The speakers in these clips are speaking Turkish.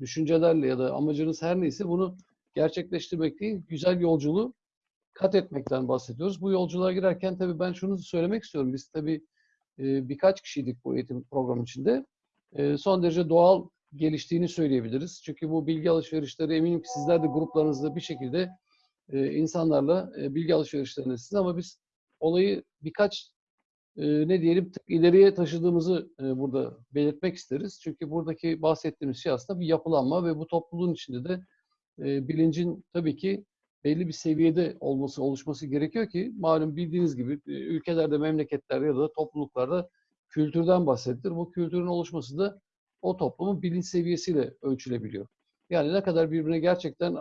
düşüncelerle ya da amacınız her neyse bunu gerçekleştirmek değil, güzel yolculuğu kat etmekten bahsediyoruz. Bu yolculuğa girerken tabii ben şunu söylemek istiyorum. Biz tabii e, birkaç kişiydik bu eğitim programı içinde. E, son derece doğal geliştiğini söyleyebiliriz. Çünkü bu bilgi alışverişleri eminim ki sizler de gruplarınızda bir şekilde e, insanlarla e, bilgi alışverişlerindesiniz ama biz olayı birkaç ne diyelim tık ileriye taşıdığımızı burada belirtmek isteriz. Çünkü buradaki bahsettiğimiz şey aslında bir yapılanma ve bu topluluğun içinde de bilincin tabii ki belli bir seviyede olması, oluşması gerekiyor ki malum bildiğiniz gibi ülkelerde, memleketlerde ya da topluluklarda kültürden bahsedilir. Bu kültürün oluşması da o toplumun bilinç seviyesiyle ölçülebiliyor. Yani ne kadar birbirine gerçekten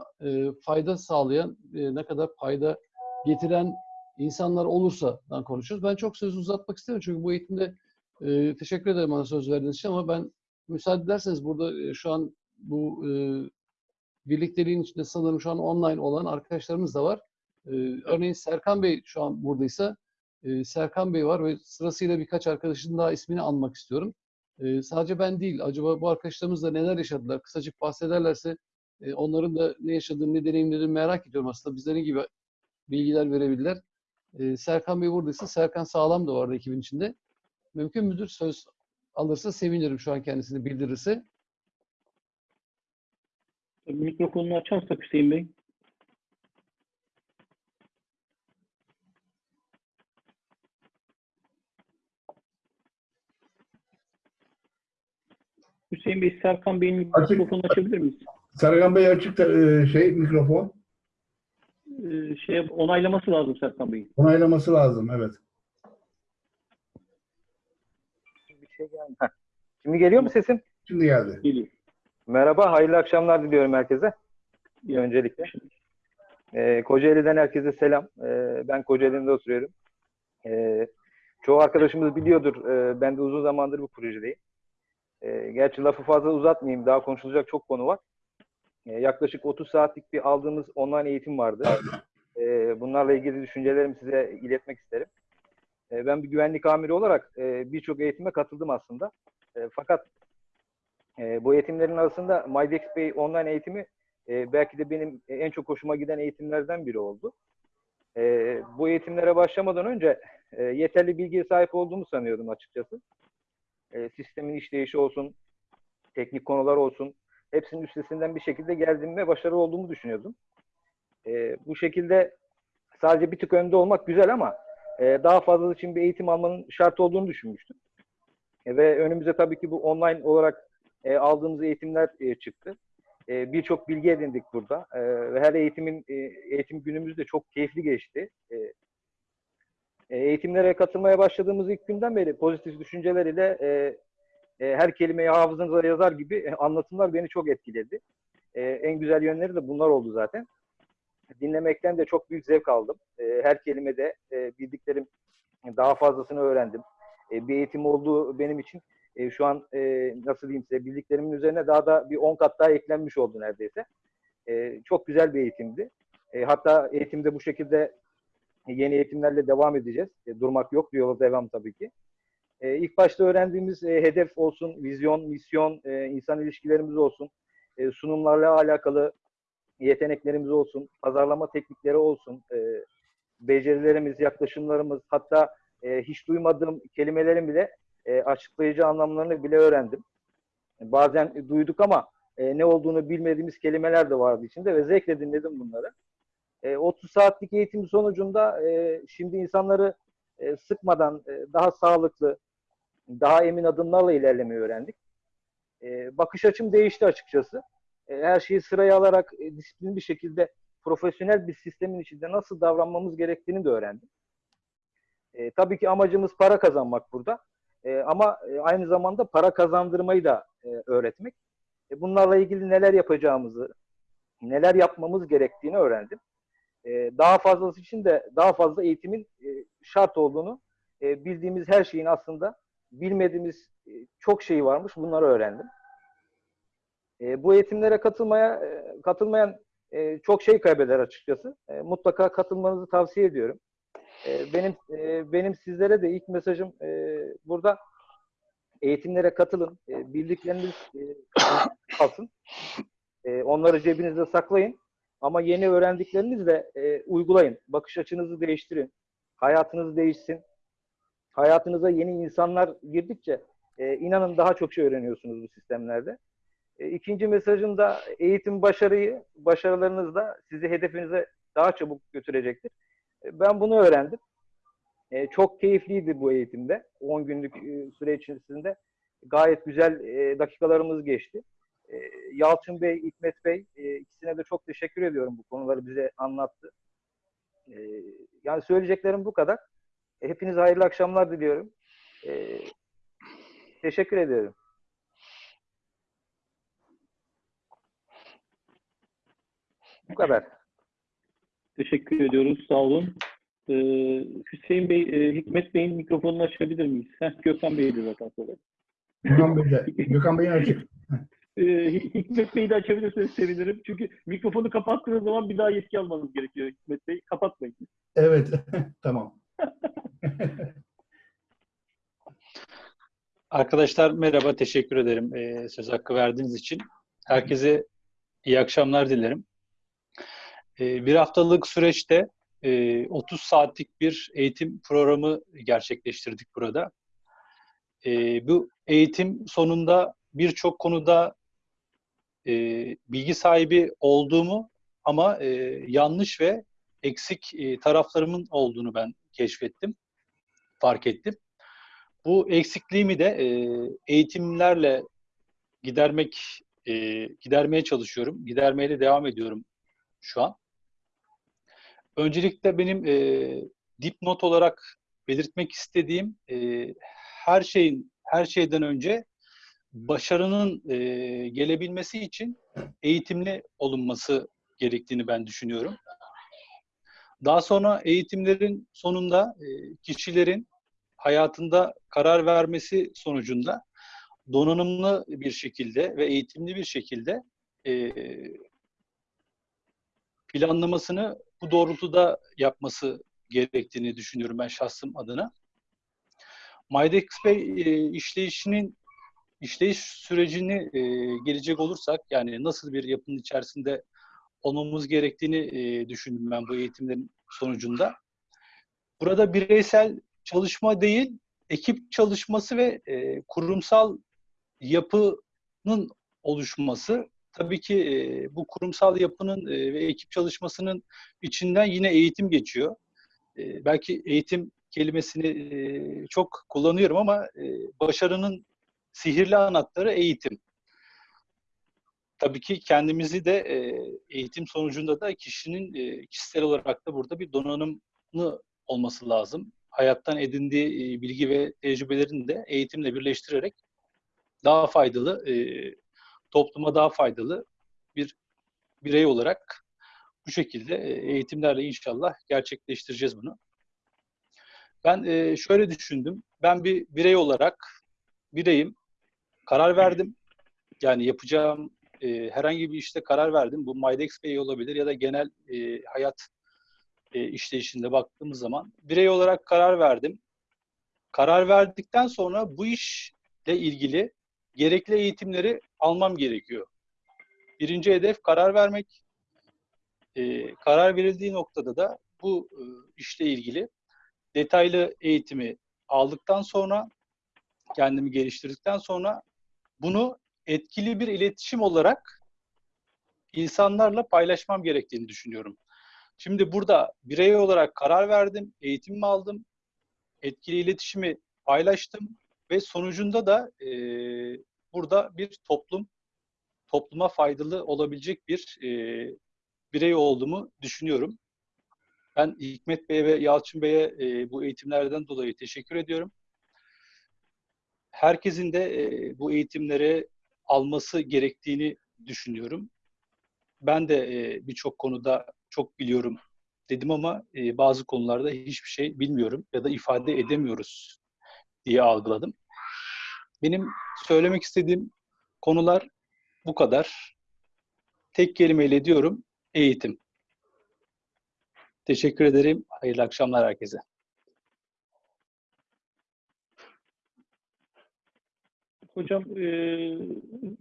fayda sağlayan, ne kadar fayda getiren insanlar olursa konuşuyoruz. Ben çok söz uzatmak istemiyorum çünkü bu eğitimde e, teşekkür ederim bana söz verdiğiniz için ama ben müsaade ederseniz burada e, şu an bu e, birlikteliğin içinde sanırım şu an online olan arkadaşlarımız da var. E, örneğin Serkan Bey şu an buradaysa e, Serkan Bey var ve sırasıyla birkaç arkadaşın daha ismini anmak istiyorum. E, sadece ben değil, acaba bu arkadaşlarımız da neler yaşadılar? Kısacık bahsederlerse e, onların da ne yaşadığını, ne deneyimlerini merak ediyorum aslında. Bizde ne gibi bilgiler verebilirler. E, Serkan Bey buradaysa, Serkan Sağlam da vardı ekibin içinde. Mümkün müdür? Söz alırsa sevinirim şu an kendisini bildirirse. Mikrofonunu açarsak Hüseyin Bey. Hüseyin Bey, Serkan Bey'in mikrofonunu açabilir miyiz? Serkan Bey açık e, şey mikrofon Ee, şey onaylaması lazım Serkan Bey'in. onaylaması lazım evet. Bir şey geldi. Heh. Şimdi geliyor mu sesim? Şimdi geldi. Geliyor. Merhaba, hayırlı akşamlar diliyorum herkese. Öncelikle. Ee, Kocaeli'den herkese selam. Ee, ben Kocaeli'nde oturuyorum. Ee, çoğu arkadaşımız biliyordur. Ee, ben de uzun zamandır bu projedeyim. Ee, gerçi lafı fazla uzatmayayım. Daha konuşulacak çok konu var. Ee, yaklaşık 30 saatlik bir aldığımız online eğitim vardı. Ee, bunlarla ilgili düşüncelerimi size iletmek isterim. Ee, ben bir güvenlik amiri olarak e, birçok eğitime katıldım aslında. E, fakat e, bu eğitimlerin arasında MyDex Bey online eğitimi e, belki de benim en çok hoşuma giden eğitimlerden biri oldu. E, bu eğitimlere başlamadan önce e, yeterli bilgiye sahip olduğumu sanıyordum açıkçası. E, sistemin işleyişi olsun, teknik konular olsun, hepsinin üstesinden bir şekilde geldiğimi ve başarılı olduğumu düşünüyordum. E, bu şekilde sadece bir tık önde olmak güzel ama e, daha fazlası için bir eğitim almanın şart olduğunu düşünmüştüm. E, ve önümüze tabii ki bu online olarak e, aldığımız eğitimler e, çıktı. E, Birçok bilgi edindik burada. E, ve her eğitimin e, eğitim günümüz de çok keyifli geçti. E, e, eğitimlere katılmaya başladığımız ilk günden beri pozitif düşünceler ile e, e, her kelimeyi hafızanıza yazar gibi e, anlatımlar beni çok etkiledi. E, en güzel yönleri de bunlar oldu zaten. Dinlemekten de çok büyük zevk aldım. E, her kelimede e, bildiklerim daha fazlasını öğrendim. E, bir eğitim olduğu benim için e, şu an e, nasıl diyeyim size bildiklerimin üzerine daha da bir 10 kat daha eklenmiş oldu neredeyse. E, çok güzel bir eğitimdi. E, hatta eğitimde bu şekilde yeni eğitimlerle devam edeceğiz. E, durmak yok, yola devam tabii ki. E, ilk başta öğrendiğimiz e, hedef olsun, vizyon, misyon, e, insan ilişkilerimiz olsun, e, sunumlarla alakalı yeteneklerimiz olsun, pazarlama teknikleri olsun, e, becerilerimiz, yaklaşımlarımız, hatta e, hiç duymadığım kelimelerin bile e, açıklayıcı anlamlarını bile öğrendim. Bazen duyduk ama e, ne olduğunu bilmediğimiz kelimeler de vardı içinde ve zevkle dinledim bunları. E, 30 saatlik eğitim sonucunda e, şimdi insanları e, sıkmadan e, daha sağlıklı, daha emin adımlarla ilerlemeyi öğrendik. E, bakış açım değişti açıkçası. E, her şeyi sıraya alarak e, disiplin bir şekilde profesyonel bir sistemin içinde nasıl davranmamız gerektiğini de öğrendim. E, tabii ki amacımız para kazanmak burada. E, ama e, aynı zamanda para kazandırmayı da e, öğretmek. E, bunlarla ilgili neler yapacağımızı, neler yapmamız gerektiğini öğrendim. E, daha fazlası için de daha fazla eğitimin e, şart olduğunu, e, bildiğimiz her şeyin aslında bilmediğimiz e, çok şey varmış. Bunları öğrendim. E, bu eğitimlere katılmaya e, katılmayan e, çok şey kaybeder açıkçası. E, mutlaka katılmanızı tavsiye ediyorum. E, benim e, benim sizlere de ilk mesajım e, burada eğitimlere katılın. E, bildikleriniz e, kalsın. E, onları cebinizde saklayın. Ama yeni öğrendiklerinizle e, uygulayın. Bakış açınızı değiştirin. Hayatınız değişsin. Hayatınıza yeni insanlar girdikçe e, inanın daha çok şey öğreniyorsunuz bu sistemlerde. E, ikinci mesajım da eğitim başarıyı, başarılarınız da sizi hedefinize daha çabuk götürecektir. E, ben bunu öğrendim. E, çok keyifliydi bu eğitimde. 10 günlük e, süre içerisinde gayet güzel e, dakikalarımız geçti. E, Yalçın Bey, İkmet Bey e, ikisine de çok teşekkür ediyorum bu konuları bize anlattı. E, yani söyleyeceklerim bu kadar. Hepinize hayırlı akşamlar diliyorum. E, teşekkür ediyorum. Bu kadar. Teşekkür ediyoruz. Sağ olun. Ee, Hüseyin Bey, e, Hikmet Bey'in mikrofonunu açabilir miyiz? Heh, Gökhan Bey'di zaten sonra. Gökhan Bey de. Gökhan Bey'in açık. Ee, Hi- Hikmet Bey'i de açabilirseniz sevinirim. Çünkü mikrofonu kapattığınız zaman bir daha yetki almanız gerekiyor Hikmet Bey. Kapatmayın. Evet. tamam. Arkadaşlar merhaba, teşekkür ederim eee, söz hakkı verdiğiniz için. Herkese iyi akşamlar dilerim. Eee, bir haftalık süreçte eee, 30 saatlik bir eğitim programı gerçekleştirdik burada. Eee, bu eğitim sonunda birçok konuda eee, bilgi sahibi olduğumu ama eee, yanlış ve eksik eee, taraflarımın olduğunu ben keşfettim, fark ettim. Bu eksikliğimi de e, eğitimlerle gidermek e, gidermeye çalışıyorum. Gidermeye de devam ediyorum şu an. Öncelikle benim e, dipnot olarak belirtmek istediğim e, her şeyin her şeyden önce başarının e, gelebilmesi için eğitimli olunması gerektiğini ben düşünüyorum. Daha sonra eğitimlerin sonunda e, kişilerin hayatında karar vermesi sonucunda donanımlı bir şekilde ve eğitimli bir şekilde e, planlamasını bu doğrultuda yapması gerektiğini düşünüyorum ben şahsım adına. MyDex Bey e, işleyişinin işleyiş sürecini e, gelecek olursak yani nasıl bir yapının içerisinde olmamız gerektiğini e, düşündüm ben bu eğitimlerin sonucunda. Burada bireysel çalışma değil, ekip çalışması ve e, kurumsal yapının oluşması. Tabii ki e, bu kurumsal yapının e, ve ekip çalışmasının içinden yine eğitim geçiyor. E, belki eğitim kelimesini e, çok kullanıyorum ama e, başarının sihirli anahtarı eğitim. Tabii ki kendimizi de e, eğitim sonucunda da kişinin e, kişisel olarak da burada bir donanımlı olması lazım hayattan edindiği e, bilgi ve tecrübelerini de eğitimle birleştirerek daha faydalı, e, topluma daha faydalı bir birey olarak bu şekilde e, eğitimlerle inşallah gerçekleştireceğiz bunu. Ben e, şöyle düşündüm. Ben bir birey olarak bireyim. Karar verdim. Yani yapacağım e, herhangi bir işte karar verdim. Bu MyDex Bey olabilir ya da genel e, hayat e, işleyişinde baktığımız zaman birey olarak karar verdim. Karar verdikten sonra bu işle ilgili gerekli eğitimleri almam gerekiyor. Birinci hedef karar vermek. E, karar verildiği noktada da bu e, işle ilgili detaylı eğitimi aldıktan sonra kendimi geliştirdikten sonra bunu etkili bir iletişim olarak insanlarla paylaşmam gerektiğini düşünüyorum. Şimdi burada birey olarak karar verdim, eğitimimi aldım, etkili iletişimi paylaştım ve sonucunda da e, burada bir toplum, topluma faydalı olabilecek bir e, birey olduğumu düşünüyorum. Ben Hikmet Bey'e ve Yalçın Bey'e e, bu eğitimlerden dolayı teşekkür ediyorum. Herkesin de e, bu eğitimleri alması gerektiğini düşünüyorum. Ben de e, birçok konuda çok biliyorum dedim ama e, bazı konularda hiçbir şey bilmiyorum ya da ifade edemiyoruz diye algıladım. Benim söylemek istediğim konular bu kadar. Tek kelimeyle diyorum eğitim. Teşekkür ederim. Hayırlı akşamlar herkese. Hocam e,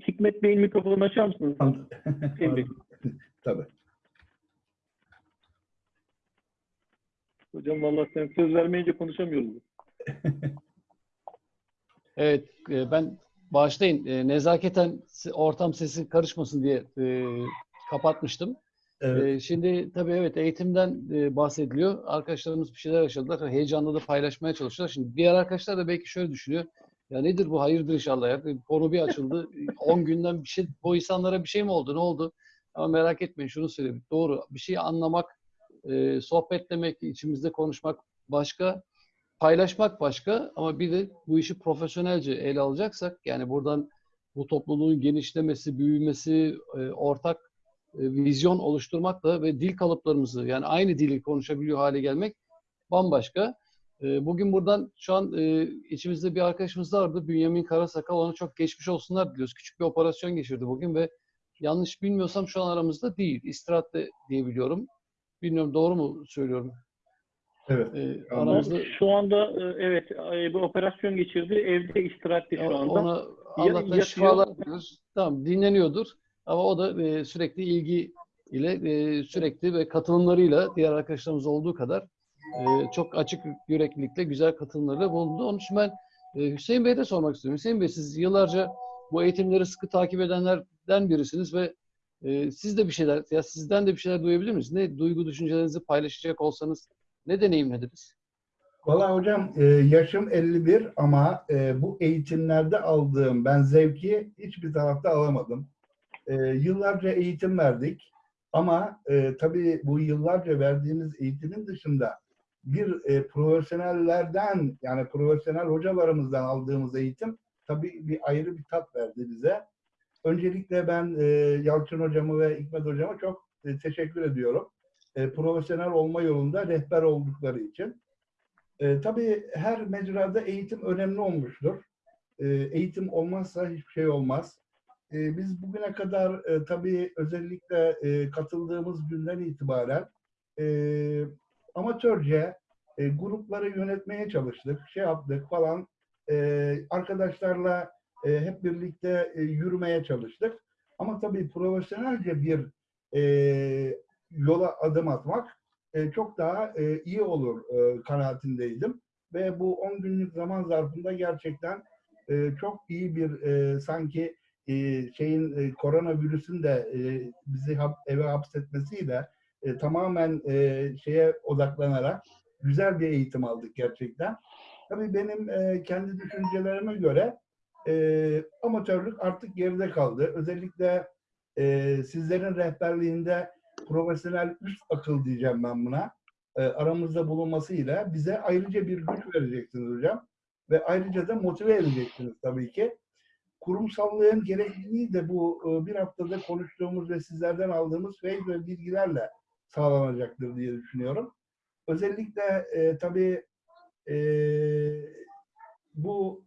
Hikmet Bey'in mikrofonunu açar mısınız? Tabii. Hocam vallahi sen söz vermeyince konuşamıyoruz. Evet, e, ben bağışlayın. E, nezaketen ortam sesi karışmasın diye e, kapatmıştım. Evet. E, şimdi tabii evet eğitimden e, bahsediliyor. Arkadaşlarımız bir şeyler yaşadılar. Heyecanla da paylaşmaya çalışıyorlar. Şimdi diğer arkadaşlar da belki şöyle düşünüyor. Ya nedir bu? Hayırdır inşallah ya. Konu bir açıldı. 10 günden bir şey, bu insanlara bir şey mi oldu? Ne oldu? Ama merak etmeyin şunu söyleyeyim. Doğru. Bir şeyi anlamak, e, sohbetlemek, içimizde konuşmak başka paylaşmak başka ama bir de bu işi profesyonelce ele alacaksak yani buradan bu topluluğun genişlemesi, büyümesi, e, ortak e, vizyon oluşturmakla ve dil kalıplarımızı yani aynı dili konuşabiliyor hale gelmek bambaşka. E, Bugün buradan şu an e, içimizde bir arkadaşımız vardı. Bünyamin Karasakal. Ona çok geçmiş olsunlar diliyoruz. Küçük bir operasyon geçirdi bugün ve yanlış bilmiyorsam şu an aramızda değil. İstirahatte diye biliyorum. Bilmiyorum doğru mu söylüyorum? Evet. E, Ama aramızda Şu anda e, evet e, bir operasyon geçirdi. Evde istirahatte şu anda. Ona Ya- Allah'tan yatıyor. şifalar diliyoruz. Tamam dinleniyordur. Ama o da e, sürekli ilgi ile e, sürekli ve katılımlarıyla diğer arkadaşlarımız olduğu kadar e, çok açık yüreklilikle güzel katılımlarıyla bulundu. Onun için ben e, Hüseyin Bey'e de sormak istiyorum. Hüseyin Bey siz yıllarca bu eğitimleri sıkı takip edenlerden birisiniz ve e, siz de bir şeyler ya sizden de bir şeyler duyabilir miyiz? Ne duygu düşüncelerinizi paylaşacak olsanız ne deneyimlediniz? Valla hocam e, yaşım 51 ama e, bu eğitimlerde aldığım ben zevki hiçbir tarafta alamadım. Yıllarca eğitim verdik ama tabii bu yıllarca verdiğimiz eğitimin dışında bir e, profesyonellerden yani profesyonel hocalarımızdan aldığımız eğitim tabii bir ayrı bir tat verdi bize. Öncelikle ben e, Yalçın hocamı ve Hikmet hocama çok e, teşekkür ediyorum. E, profesyonel olma yolunda rehber oldukları için. E, tabii her mecrada eğitim önemli olmuştur. E, eğitim olmazsa hiçbir şey olmaz. E, biz bugüne kadar e, tabii özellikle e, katıldığımız günden itibaren e, amatörce e, grupları yönetmeye çalıştık, şey yaptık falan. E, arkadaşlarla e, hep birlikte e, yürümeye çalıştık. Ama tabii profesyonelce bir e, yola adım atmak e, çok daha e, iyi olur e, kanaatindeydim. Ve bu 10 günlük zaman zarfında gerçekten e, çok iyi bir e, sanki e, şeyin e, koronavirüsün de e, bizi hap- eve hapsetmesiyle e, tamamen e, şeye odaklanarak güzel bir eğitim aldık gerçekten. Tabii benim e, kendi düşüncelerime göre e, amatörlük artık geride kaldı. Özellikle e, sizlerin rehberliğinde profesyonel üst akıl diyeceğim ben buna. E, aramızda bulunmasıyla bize ayrıca bir güç vereceksiniz hocam. Ve ayrıca da motive edeceksiniz tabii ki. Kurumsallığın gerekliliği de bu e, bir haftada konuştuğumuz ve sizlerden aldığımız feyiz ve bilgilerle sağlanacaktır diye düşünüyorum. Özellikle e, tabii e, bu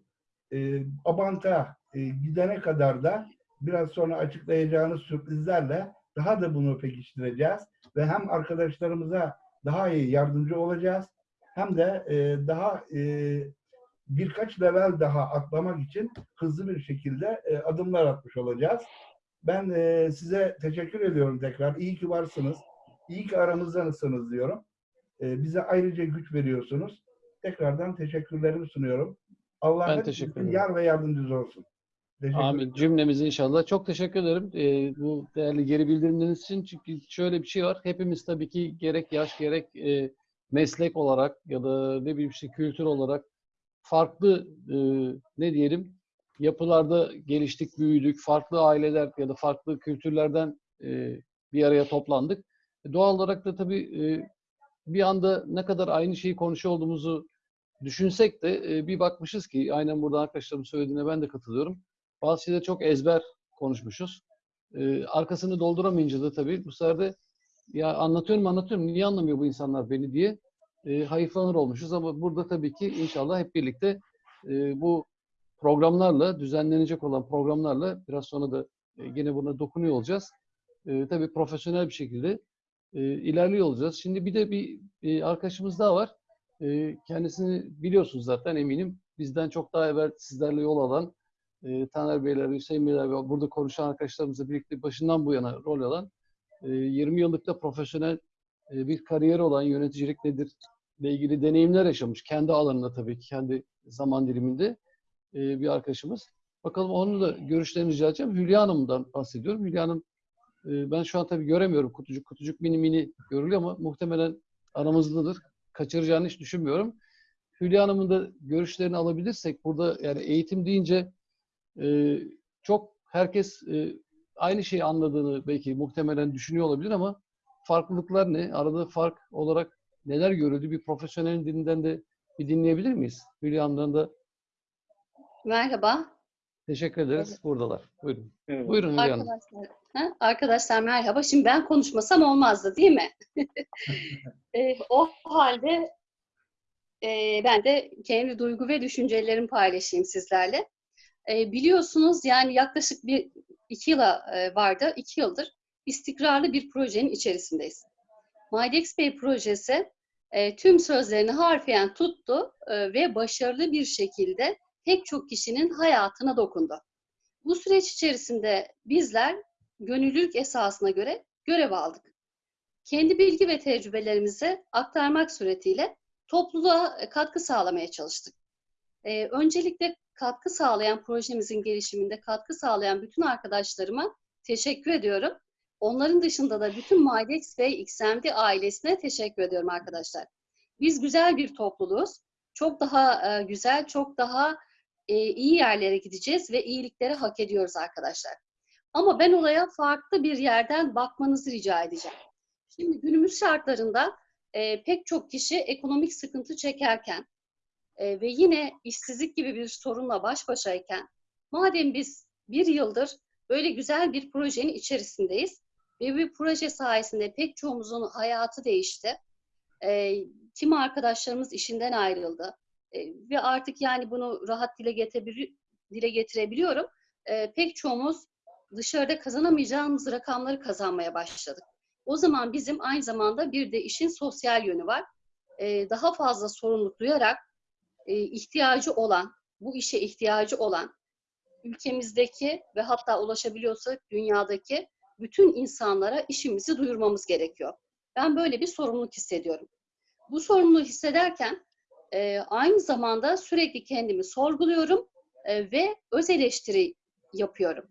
e, Abant'a e, gidene kadar da biraz sonra açıklayacağınız sürprizlerle daha da bunu pekiştireceğiz ve hem arkadaşlarımıza daha iyi yardımcı olacağız hem de e, daha e, birkaç level daha atlamak için hızlı bir şekilde e, adımlar atmış olacağız. Ben e, size teşekkür ediyorum tekrar. İyi ki varsınız. İyi ki aramızdansınız diyorum. E, bize ayrıca güç veriyorsunuz. Tekrardan teşekkürlerimi sunuyorum. Allah Ben hep teşekkür sizin ederim. yar ve yardımcınız olsun. Amin. Cümlemiz inşallah. Çok teşekkür ederim e, bu değerli geri bildirimleriniz için. Çünkü şöyle bir şey var. Hepimiz tabii ki gerek yaş gerek e, meslek olarak ya da ne bileyim işte kültür olarak farklı e, ne diyelim yapılarda geliştik, büyüdük. Farklı aileler ya da farklı kültürlerden e, bir araya toplandık. E, doğal olarak da tabii e, bir anda ne kadar aynı şeyi konuşuyor olduğumuzu düşünsek de e, bir bakmışız ki aynen burada arkadaşlarımın söylediğine ben de katılıyorum. Bazı şeyleri çok ezber konuşmuşuz. Arkasını dolduramayınca da tabii bu sefer de ya anlatıyorum anlatıyorum niye anlamıyor bu insanlar beni diye hayıflanır olmuşuz ama burada tabii ki inşallah hep birlikte bu programlarla düzenlenecek olan programlarla biraz sonra da e, yine buna dokunuyor olacağız. E, tabii profesyonel bir şekilde e, ilerliyor olacağız. Şimdi bir de bir e, arkadaşımız daha var. E, kendisini biliyorsunuz zaten eminim. Bizden çok daha evvel sizlerle yol alan e, Taner Beyler, Hüseyin Beyler ve burada konuşan arkadaşlarımızla birlikte başından bu yana rol alan e, 20 yıllık da profesyonel e, bir kariyer olan yöneticilik nedir ile ilgili deneyimler yaşamış. Kendi alanında tabii ki, kendi zaman diliminde e, bir arkadaşımız. Bakalım onun da görüşlerini rica edeceğim. Hülya Hanım'dan bahsediyorum. Hülya Hanım e, ben şu an tabii göremiyorum. Kutucuk kutucuk mini mini görülüyor ama muhtemelen aramızdadır. Kaçıracağını hiç düşünmüyorum. Hülya Hanım'ın da görüşlerini alabilirsek burada yani eğitim deyince e, çok herkes e, aynı şeyi anladığını belki muhtemelen düşünüyor olabilir ama farklılıklar ne? Arada fark olarak neler görüldü? Bir profesyonelin dilinden de bir dinleyebilir miyiz? Hülya Hanım'dan da Merhaba. Teşekkür ederiz. Buradalar. Buyurun. Evet. Buyurun Hülya Hanım. Arkadaşlar, ha? Arkadaşlar merhaba. Şimdi ben konuşmasam olmazdı değil mi? E, o halde e, ben de kendi duygu ve düşüncelerimi paylaşayım sizlerle. E, biliyorsunuz yani yaklaşık bir iki yıla e, vardı. iki yıldır istikrarlı bir projenin içerisindeyiz. Mydex Bey projesi e, tüm sözlerini harfiyen tuttu e, ve başarılı bir şekilde pek çok kişinin hayatına dokundu. Bu süreç içerisinde bizler gönüllülük esasına göre görev aldık. Kendi bilgi ve tecrübelerimizi aktarmak suretiyle topluluğa e, katkı sağlamaya çalıştık. Ee, öncelikle katkı sağlayan projemizin gelişiminde katkı sağlayan bütün arkadaşlarıma teşekkür ediyorum. Onların dışında da bütün Mydex ve XMD ailesine teşekkür ediyorum arkadaşlar. Biz güzel bir topluluğuz. Çok daha e, güzel, çok daha e, iyi yerlere gideceğiz ve iyilikleri hak ediyoruz arkadaşlar. Ama ben olaya farklı bir yerden bakmanızı rica edeceğim. Şimdi günümüz şartlarında e, pek çok kişi ekonomik sıkıntı çekerken e, ve yine işsizlik gibi bir sorunla baş başayken madem biz bir yıldır böyle güzel bir projenin içerisindeyiz ve bu proje sayesinde pek çoğumuzun hayatı değişti. E, kim arkadaşlarımız işinden ayrıldı ve artık yani bunu rahat dile, getirebil- dile getirebiliyorum. E, pek çoğumuz dışarıda kazanamayacağımız rakamları kazanmaya başladık. O zaman bizim aynı zamanda bir de işin sosyal yönü var. Ee, daha fazla sorumluluk duyarak e, ihtiyacı olan, bu işe ihtiyacı olan ülkemizdeki ve hatta ulaşabiliyorsak dünyadaki bütün insanlara işimizi duyurmamız gerekiyor. Ben böyle bir sorumluluk hissediyorum. Bu sorumluluğu hissederken e, aynı zamanda sürekli kendimi sorguluyorum e, ve öz eleştiri yapıyorum.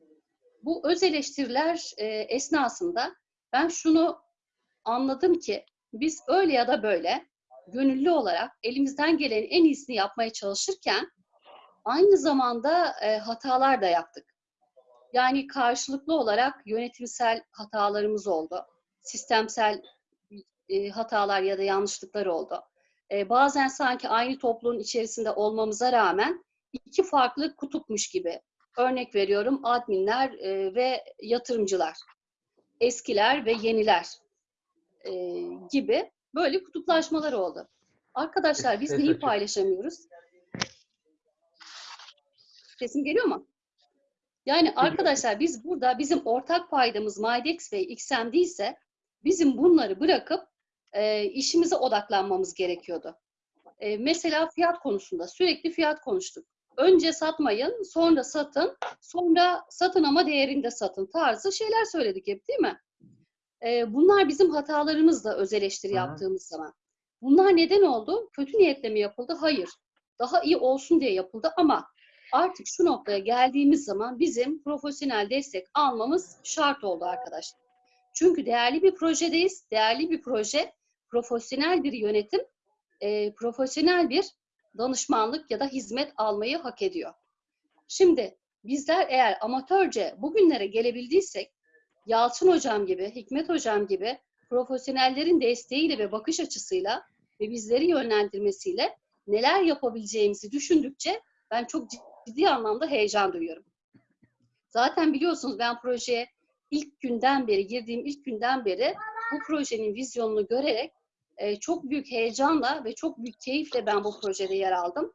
Bu öz eleştiriler e, esnasında ben şunu anladım ki biz öyle ya da böyle gönüllü olarak elimizden gelenin en iyisini yapmaya çalışırken aynı zamanda e, hatalar da yaptık. Yani karşılıklı olarak yönetimsel hatalarımız oldu. Sistemsel e, hatalar ya da yanlışlıklar oldu. E, bazen sanki aynı topluluğun içerisinde olmamıza rağmen iki farklı kutupmuş gibi. Örnek veriyorum adminler e, ve yatırımcılar eskiler ve yeniler e, gibi böyle kutuplaşmalar oldu. Arkadaşlar biz neyi paylaşamıyoruz? Sesim geliyor mu? Yani arkadaşlar biz burada bizim ortak paydamız Mydex ve XMD ise bizim bunları bırakıp e, işimize odaklanmamız gerekiyordu. E, mesela fiyat konusunda sürekli fiyat konuştuk. Önce satmayın, sonra satın, sonra satın ama değerinde satın tarzı şeyler söyledik hep değil mi? Ee, bunlar bizim hatalarımızla öz eleştiri Hı hı. yaptığımız zaman. Bunlar neden oldu? Kötü niyetle mi yapıldı? Hayır. Daha iyi olsun diye yapıldı ama artık şu noktaya geldiğimiz zaman bizim profesyonel destek almamız şart oldu arkadaşlar. Çünkü değerli bir projedeyiz. Değerli bir proje, profesyonel bir yönetim, e, profesyonel bir danışmanlık ya da hizmet almayı hak ediyor. Şimdi bizler eğer amatörce bugünlere gelebildiysek Yalçın hocam gibi, Hikmet hocam gibi profesyonellerin desteğiyle ve bakış açısıyla ve bizleri yönlendirmesiyle neler yapabileceğimizi düşündükçe ben çok ciddi anlamda heyecan duyuyorum. Zaten biliyorsunuz ben projeye ilk günden beri, girdiğim ilk günden beri bu projenin vizyonunu görerek e, çok büyük heyecanla ve çok büyük keyifle ben bu projede yer aldım.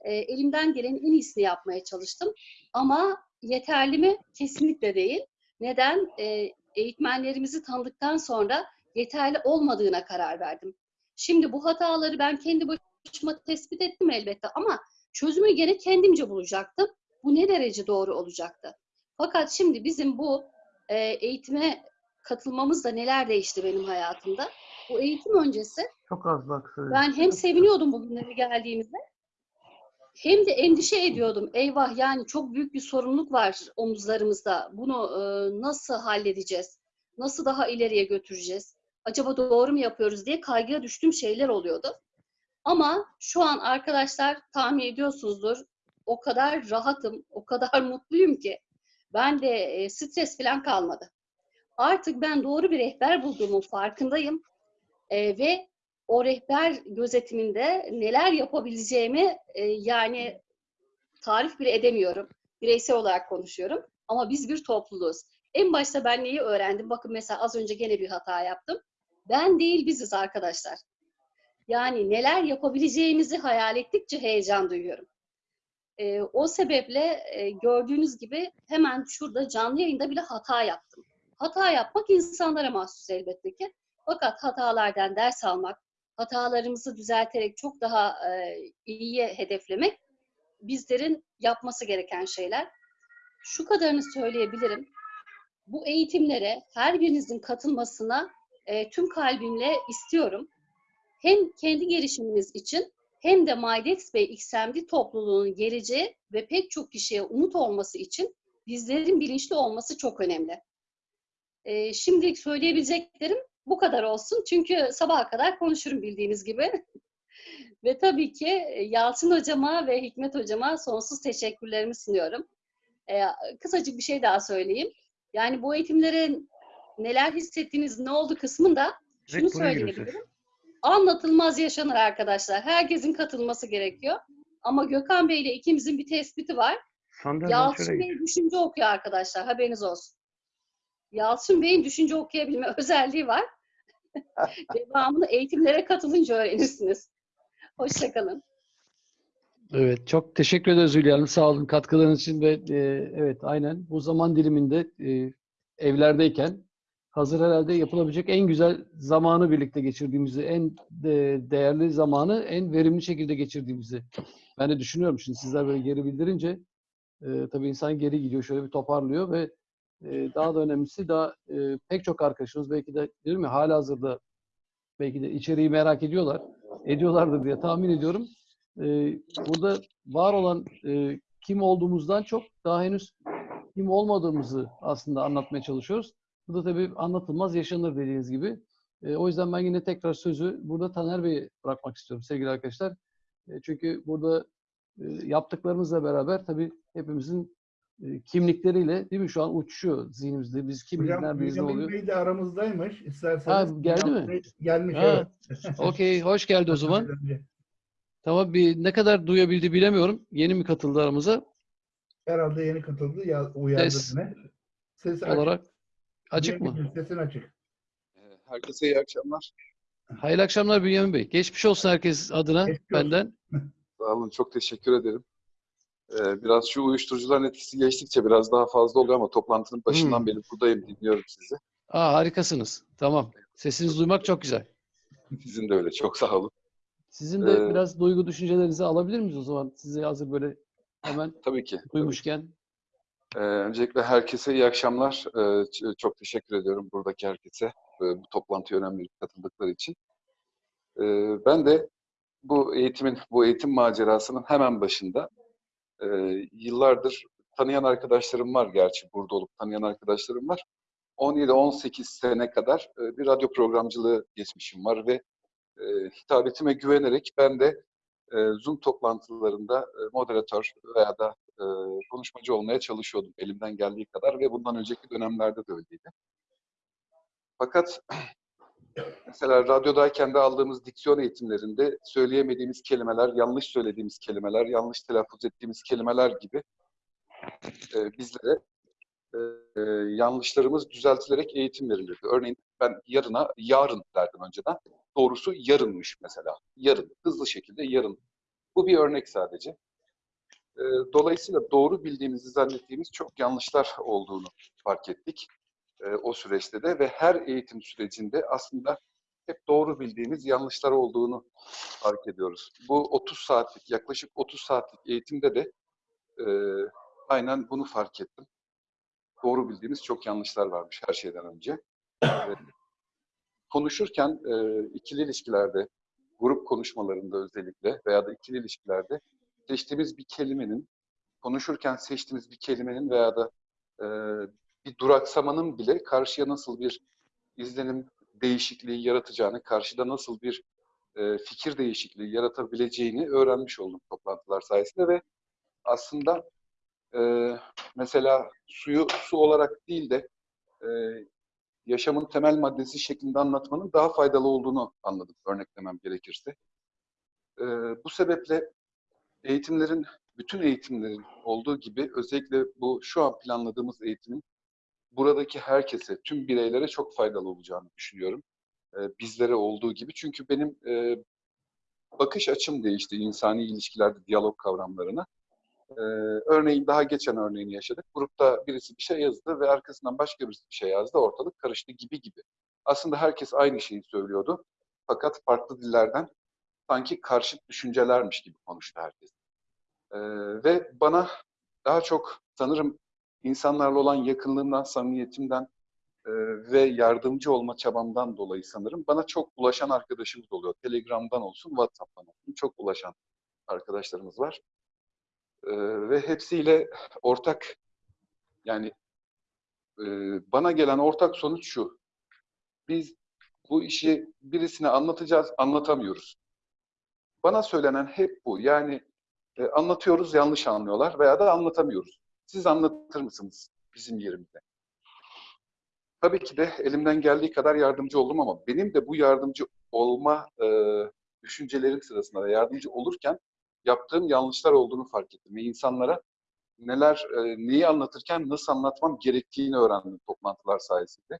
E, elimden gelenin en iyisini yapmaya çalıştım. Ama yeterli mi? Kesinlikle değil. Neden? E, eğitmenlerimizi tanıdıktan sonra yeterli olmadığına karar verdim. Şimdi bu hataları ben kendi başıma tespit ettim elbette ama çözümü gene kendimce bulacaktım Bu ne derece doğru olacaktı? Fakat şimdi bizim bu e, eğitime katılmamızda neler değişti benim hayatımda? Bu eğitim öncesi Çok az bak. ben hem seviniyordum bugünlere geldiğimizde hem de endişe ediyordum. Eyvah yani çok büyük bir sorumluluk var omuzlarımızda. Bunu e, nasıl halledeceğiz? Nasıl daha ileriye götüreceğiz? Acaba doğru mu yapıyoruz diye kaygıya düştüğüm şeyler oluyordu. Ama şu an arkadaşlar tahmin ediyorsunuzdur o kadar rahatım, o kadar mutluyum ki ben de e, stres falan kalmadı. Artık ben doğru bir rehber bulduğumun farkındayım E, ve o rehber gözetiminde neler yapabileceğimi e, yani tarif bile edemiyorum. Bireysel olarak konuşuyorum. Ama biz bir topluluğuz. En başta ben neyi öğrendim? Bakın mesela az önce gene bir hata yaptım. Ben değil biziz arkadaşlar. Yani neler yapabileceğimizi hayal ettikçe heyecan duyuyorum. E, o sebeple e, gördüğünüz gibi hemen şurada canlı yayında bile hata yaptım. Hata yapmak insanlara mahsus elbette ki. Fakat hatalardan ders almak, hatalarımızı düzelterek çok daha e, iyiye hedeflemek bizlerin yapması gereken şeyler. Şu kadarını söyleyebilirim. Bu eğitimlere her birinizin katılmasına e, tüm kalbimle istiyorum. Hem kendi gelişiminiz için hem de MyDex Bey XMD topluluğunun geleceği ve pek çok kişiye umut olması için bizlerin bilinçli olması çok önemli. E, şimdilik söyleyebileceklerim bu kadar olsun. Çünkü sabaha kadar konuşurum bildiğiniz gibi. ve tabii ki e, Yalçın hocama ve Hikmet hocama sonsuz teşekkürlerimi sunuyorum. E, kısacık bir şey daha söyleyeyim. Yani bu eğitimlerin neler hissettiğiniz, ne oldu kısmında şunu söyleyebilirim. Anlatılmaz yaşanır arkadaşlar. Herkesin katılması gerekiyor. Ama Gökhan Bey ile ikimizin bir tespiti var. Yalçın Bey düşünce okuyor arkadaşlar. Haberiniz olsun. Yalçın Bey'in düşünce okuyabilme özelliği var. Devamını eğitimlere katılınca öğrenirsiniz. Hoşçakalın. Evet, çok teşekkür ederiz Hülya Hanım. Sağ olun katkılarınız için ve e, evet aynen bu zaman diliminde e, evlerdeyken hazır herhalde yapılabilecek en güzel zamanı birlikte geçirdiğimizi, en de, değerli zamanı en verimli şekilde geçirdiğimizi ben de düşünüyorum. Şimdi sizler böyle geri bildirince e, tabii insan geri gidiyor, şöyle bir toparlıyor ve e, daha da önemlisi daha e, pek çok arkadaşımız belki de değil mi hala hazırda belki de içeriği merak ediyorlar, ediyorlardır diye tahmin ediyorum. E, burada var olan e, kim olduğumuzdan çok daha henüz kim olmadığımızı aslında anlatmaya çalışıyoruz. Bu da tabii anlatılmaz yaşanır dediğiniz gibi. E, o yüzden ben yine tekrar sözü burada Taner Bey'e bırakmak istiyorum sevgili arkadaşlar. E, çünkü burada e, yaptıklarımızla beraber tabii hepimizin kimlikleriyle değil mi şu an uçuşuyor zihnimizde. Biz Hocam ne Bünyamin oluyor? Bey de aramızdaymış. Ha, İsterseniz. geldi Bünyamin mi? Gelmiş Ha, evet. Okey, hoş geldi o zaman. Tamam bir ne kadar duyabildi bilemiyorum. Yeni mi katıldı aramıza? Herhalde yeni katıldı. Ya, uyardı Ses beni. Ses açık. olarak açık mı? Bünyamin, Sesin açık. Herkese iyi akşamlar. Hayırlı akşamlar Bünyamin Bey. Geçmiş olsun herkes adına Geçmiş olsun. benden. Sağ olun, çok teşekkür ederim. Ee, biraz şu uyuşturucuların etkisi geçtikçe biraz daha fazla oluyor ama toplantının başından Hmm. beri buradayım, dinliyorum sizi. Aa, harikasınız. Tamam. Sesinizi duymak çok güzel. Sizin de öyle, çok sağ olun. Sizin de Ee, biraz duygu düşüncelerinizi alabilir miyiz o zaman? Sizi hazır böyle hemen Tabii ki. duymuşken. Ee, öncelikle herkese iyi akşamlar. Ee, çok teşekkür ediyorum buradaki herkese e, bu toplantıya önem verip katıldıkları için. Ee, ben de bu eğitimin, bu eğitim macerasının hemen başında e, yıllardır tanıyan arkadaşlarım var gerçi burada olup tanıyan arkadaşlarım var. 17-18 sene kadar e, bir radyo programcılığı geçmişim var ve e, hitabetime güvenerek ben de e, Zoom toplantılarında e, moderatör veya da e, konuşmacı olmaya çalışıyordum elimden geldiği kadar ve bundan önceki dönemlerde de öyleydi. Fakat mesela radyodayken de aldığımız diksiyon eğitimlerinde söyleyemediğimiz kelimeler, yanlış söylediğimiz kelimeler, yanlış telaffuz ettiğimiz kelimeler gibi e, bizlere e, e, yanlışlarımız düzeltilerek eğitim verilirdi. Örneğin ben yarına yarın derdim önceden. Doğrusu yarınmış mesela. Yarın. Hızlı şekilde yarın. Bu bir örnek sadece. E, dolayısıyla doğru bildiğimizi zannettiğimiz çok yanlışlar olduğunu fark ettik. E, o süreçte de ve her eğitim sürecinde aslında hep doğru bildiğimiz yanlışlar olduğunu fark ediyoruz. Bu 30 saatlik, yaklaşık 30 saatlik eğitimde de e, aynen bunu fark ettim. Doğru bildiğimiz çok yanlışlar varmış her şeyden önce. Konuşurken e, ikili ilişkilerde, grup konuşmalarında özellikle veya da ikili ilişkilerde seçtiğimiz bir kelimenin, konuşurken seçtiğimiz bir kelimenin veya da e, bir duraksamanın bile karşıya nasıl bir izlenim değişikliği yaratacağını, karşıda nasıl bir e, fikir değişikliği yaratabileceğini öğrenmiş oldum toplantılar sayesinde ve aslında e, mesela suyu su olarak değil de e, yaşamın temel maddesi şeklinde anlatmanın daha faydalı olduğunu anladım örneklemem gerekirse. E, bu sebeple eğitimlerin, bütün eğitimlerin olduğu gibi özellikle bu şu an planladığımız eğitimin buradaki herkese, tüm bireylere çok faydalı olacağını düşünüyorum. E, bizlere olduğu gibi. Çünkü benim e, bakış açım değişti insani ilişkilerde diyalog kavramlarına. Ee, örneğin daha geçen örneğini yaşadık. Grupta birisi bir şey yazdı ve arkasından başka birisi bir şey yazdı. Ortalık karıştı gibi gibi. Aslında herkes aynı şeyi söylüyordu. Fakat farklı dillerden sanki karşıt düşüncelermiş gibi konuştu herkes. Ee, ve bana daha çok sanırım insanlarla olan yakınlığımdan, samimiyetimden e, ve yardımcı olma çabamdan dolayı sanırım bana çok ulaşan arkadaşımız oluyor. Telegram'dan olsun, WhatsApp'tan olsun çok ulaşan arkadaşlarımız var. Ee, ve hepsiyle ortak yani e, bana gelen ortak sonuç şu. Biz bu işi birisine anlatacağız, anlatamıyoruz. Bana söylenen hep bu. Yani e, anlatıyoruz, yanlış anlıyorlar veya da anlatamıyoruz. Siz anlatır mısınız bizim yerimizde? Tabii ki de elimden geldiği kadar yardımcı oldum ama benim de bu yardımcı olma e, düşüncelerim sırasında da yardımcı olurken yaptığım yanlışlar olduğunu fark ettim. Ve insanlara neler, e, neyi anlatırken nasıl anlatmam gerektiğini öğrendim toplantılar sayesinde.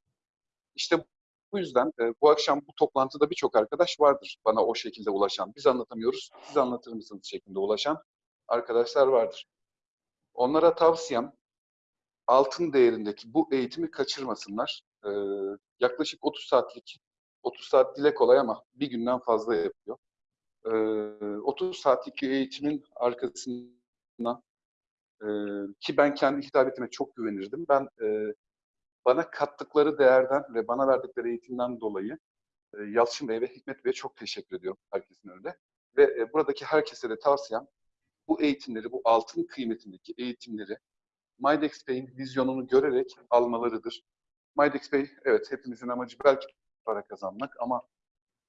İşte bu yüzden e, bu akşam bu toplantıda birçok arkadaş vardır bana o şekilde ulaşan. Biz anlatamıyoruz, siz anlatır mısınız şeklinde ulaşan arkadaşlar vardır. Onlara tavsiyem altın değerindeki bu eğitimi kaçırmasınlar. Ee, yaklaşık 30 saatlik, 30 saat dile kolay ama bir günden fazla yapıyor. Ee, 30 saatlik eğitimin arkasından e, ki ben kendi hitabetime çok güvenirdim. Ben e, bana kattıkları değerden ve bana verdikleri eğitimden dolayı e, Yalçın Bey ve Hikmet Bey'e çok teşekkür ediyorum herkesin önünde. Ve e, buradaki herkese de tavsiyem bu eğitimleri, bu altın kıymetindeki eğitimleri Mydex Bey'in vizyonunu görerek almalarıdır. Mydex Bey, evet hepimizin amacı belki para kazanmak ama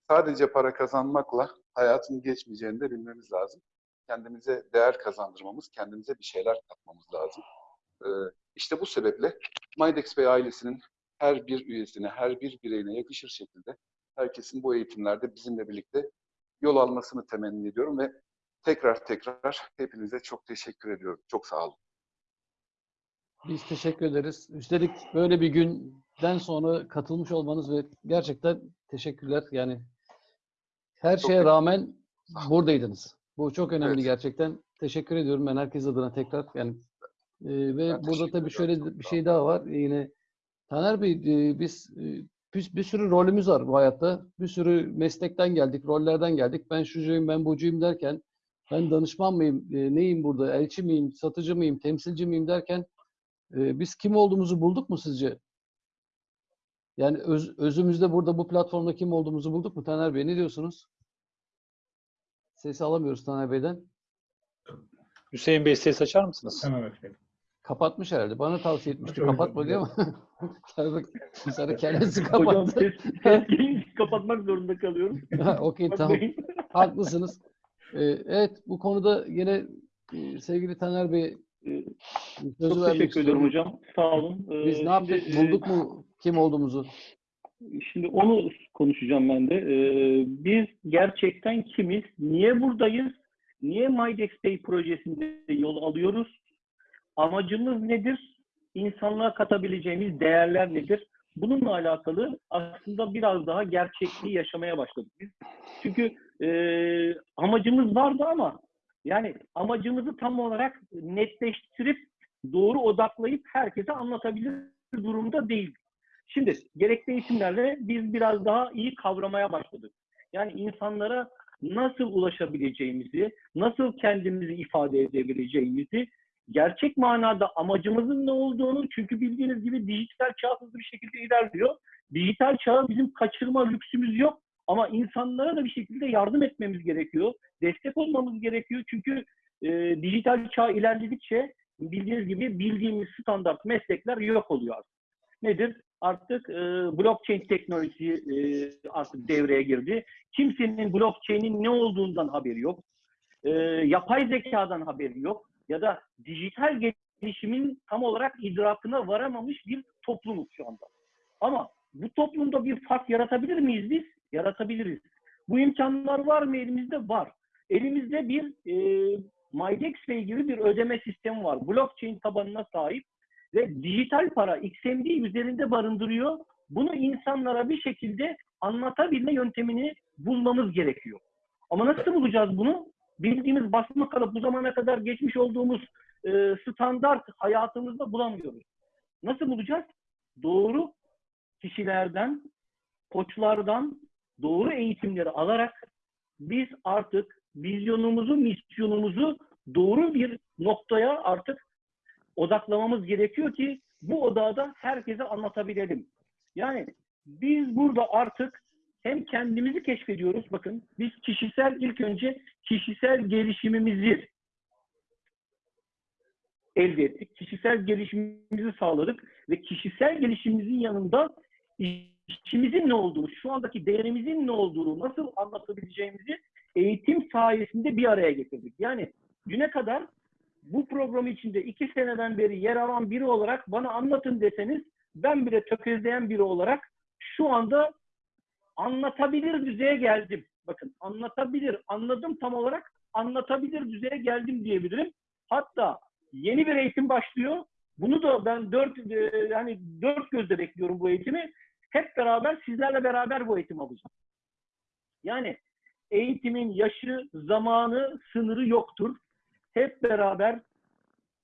sadece para kazanmakla hayatın geçmeyeceğini de bilmemiz lazım. Kendimize değer kazandırmamız, kendimize bir şeyler katmamız lazım. Ee, işte bu sebeple Mydex Bey ailesinin her bir üyesine, her bir bireyine yakışır şekilde herkesin bu eğitimlerde bizimle birlikte yol almasını temenni ediyorum ve tekrar tekrar hepinize çok teşekkür ediyorum. Çok sağ olun. Biz teşekkür ederiz. Üstelik böyle bir günden sonra katılmış olmanız ve gerçekten teşekkürler. Yani her Çok şeye rağmen buradaydınız. Bu çok önemli Evet. gerçekten. Teşekkür ediyorum ben herkes adına tekrar. Yani e, ve Ben burada tabii şöyle bir şey daha var. Yine Taner Bey e, biz e, bir, bir sürü rolümüz var bu hayatta. Bir sürü meslekten geldik, rollerden geldik. Ben şucuyum, ben bucuyum derken ben danışman mıyım, e, neyim burada, elçi miyim, satıcı mıyım, temsilci miyim derken e, biz kim olduğumuzu bulduk mu sizce? Yani öz, özümüzde burada bu platformda kim olduğumuzu bulduk mu Taner Bey? Ne diyorsunuz? Sesi alamıyoruz Taner Bey'den. Hüseyin Bey ses açar mısınız? Hemen efendim. Kapatmış herhalde. Bana tavsiye etmişti. Kapatma diyor ama sonra, kendisi Hocam kapattı. ses, ses gelince kapatmak zorunda kalıyorum. Ha, Okey tamam. Haklısınız. Ee, evet bu konuda yine e, sevgili Taner Bey Ee, sözü Çok teşekkür ederim hocam. Sağ olun. Ee, Biz ne yaptık? şimdi, e, Bulduk mu kim olduğumuzu? Şimdi onu konuşacağım ben de. Ee, biz gerçekten kimiz? Niye buradayız? Niye MyDex Pay projesinde yol alıyoruz? Amacımız nedir? İnsanlığa katabileceğimiz değerler nedir? Bununla alakalı aslında biraz daha gerçekliği yaşamaya başladık biz. Çünkü e, amacımız vardı ama yani amacımızı tam olarak netleştirip doğru odaklayıp herkese anlatabilir durumda değil. Şimdi gerekli eğitimlerle biz biraz daha iyi kavramaya başladık. Yani insanlara nasıl ulaşabileceğimizi, nasıl kendimizi ifade edebileceğimizi gerçek manada amacımızın ne olduğunu çünkü bildiğiniz gibi dijital çağ hızlı bir şekilde ilerliyor. Dijital çağı bizim kaçırma lüksümüz yok ama insanlara da bir şekilde yardım etmemiz gerekiyor. Destek olmamız gerekiyor çünkü e, dijital çağ ilerledikçe bildiğiniz gibi bildiğimiz standart meslekler yok oluyor. Nedir? Artık e, blockchain teknolojisi e, artık devreye girdi. Kimsenin blockchain'in ne olduğundan haberi yok. E, yapay zekadan haberi yok. Ya da dijital gelişimin tam olarak idrakına varamamış bir toplumuz şu anda. Ama bu toplumda bir fark yaratabilir miyiz biz? Yaratabiliriz. Bu imkanlar var mı elimizde? Var. Elimizde bir e, MyDexPay gibi bir ödeme sistemi var. Blockchain tabanına sahip ve dijital para XMD üzerinde barındırıyor. Bunu insanlara bir şekilde anlatabilme yöntemini bulmamız gerekiyor. Ama nasıl bulacağız bunu? Bildiğimiz basma kalıp bu zamana kadar geçmiş olduğumuz e, standart hayatımızda bulamıyoruz. Nasıl bulacağız? Doğru kişilerden, koçlardan doğru eğitimleri alarak biz artık vizyonumuzu, misyonumuzu doğru bir noktaya artık odaklamamız gerekiyor ki bu odada herkese anlatabilelim. Yani biz burada artık hem kendimizi keşfediyoruz. Bakın biz kişisel ilk önce kişisel gelişimimizi elde ettik. Kişisel gelişimimizi sağladık ve kişisel gelişimimizin yanında işimizin ne olduğunu, şu andaki değerimizin ne olduğunu, nasıl anlatabileceğimizi eğitim sayesinde bir araya getirdik. Yani düne kadar bu program içinde iki seneden beri yer alan biri olarak bana anlatın deseniz ben bile tökezleyen biri olarak şu anda anlatabilir düzeye geldim. Bakın anlatabilir, anladım tam olarak anlatabilir düzeye geldim diyebilirim. Hatta yeni bir eğitim başlıyor. Bunu da ben dört e, yani dört gözle bekliyorum bu eğitimi. Hep beraber sizlerle beraber bu eğitimi alacağım. Yani eğitimin yaşı, zamanı, sınırı yoktur. Hep beraber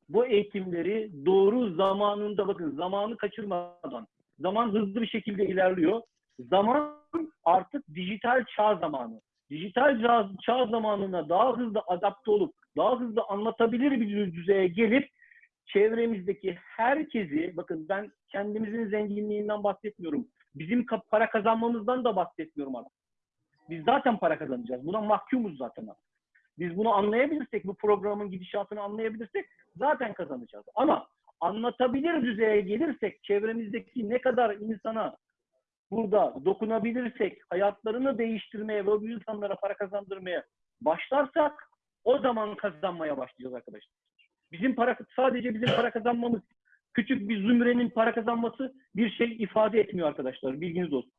bu eğitimleri doğru zamanında bakın zamanı kaçırmadan. Zaman hızlı bir şekilde ilerliyor. Zaman artık dijital çağ zamanı. Dijital çağ, çağ zamanına daha hızlı adapte olup daha hızlı anlatabilir bir düzeye gelip çevremizdeki herkesi bakın ben kendimizin zenginliğinden bahsetmiyorum. Bizim para kazanmamızdan da bahsetmiyorum artık. Biz zaten para kazanacağız. Buna mahkumuz zaten artık. Biz bunu anlayabilirsek, bu programın gidişatını anlayabilirsek zaten kazanacağız. Ama anlatabilir düzeye gelirsek, çevremizdeki ne kadar insana burada dokunabilirsek, hayatlarını değiştirmeye ve bu insanlara para kazandırmaya başlarsak o zaman kazanmaya başlayacağız arkadaşlar. Bizim para sadece bizim para kazanmamız, küçük bir zümrenin para kazanması bir şey ifade etmiyor arkadaşlar. Bilginiz olsun.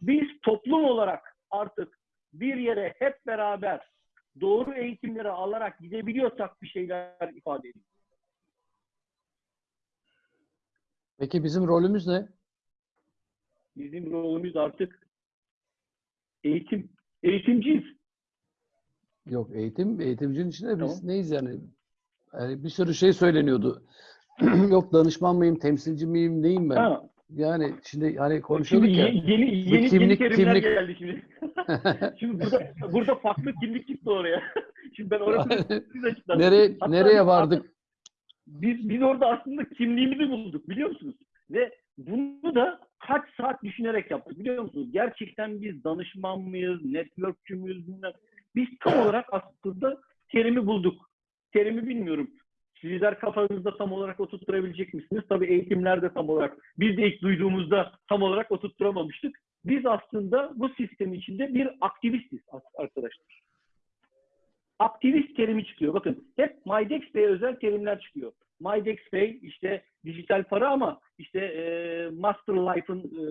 Biz toplum olarak artık bir yere hep beraber doğru eğitimleri alarak gidebiliyorsak bir şeyler ifade ediyor. Peki bizim rolümüz ne? Bizim rolümüz artık eğitim. Eğitimciyiz. Yok eğitim, eğitimcinin içinde biz Tamam. neyiz yani? Yani bir sürü şey söyleniyordu. Yok danışman mıyım, temsilci miyim, neyim ben? Ha, Yani şimdi hani şimdi konuşuyorduk ya. ye- yeni, yeni, yeni kimlik- terimler kimlik- geldi şimdi. şimdi burada, burada farklı kimlik çıktı oraya. şimdi ben orasını siz açıklar. nereye Hatta nereye vardık? Biz, biz orada aslında kimliğimizi bulduk biliyor musunuz? Ve bunu da kaç saat düşünerek yaptık biliyor musunuz? Gerçekten biz danışman mıyız, networkçü müyüz bilmem. Biz tam olarak aslında terimi bulduk. Terimi bilmiyorum. Sizler kafanızda tam olarak oturtturabilecek misiniz? Tabii eğitimlerde tam olarak. Biz de ilk duyduğumuzda tam olarak oturtturamamıştık. Biz aslında bu sistem içinde bir aktivistiz arkadaşlar. Aktivist terimi çıkıyor. Bakın hep MyDexPay'e özel terimler çıkıyor. MyDexPay işte dijital para ama işte e, Master Life'ın e,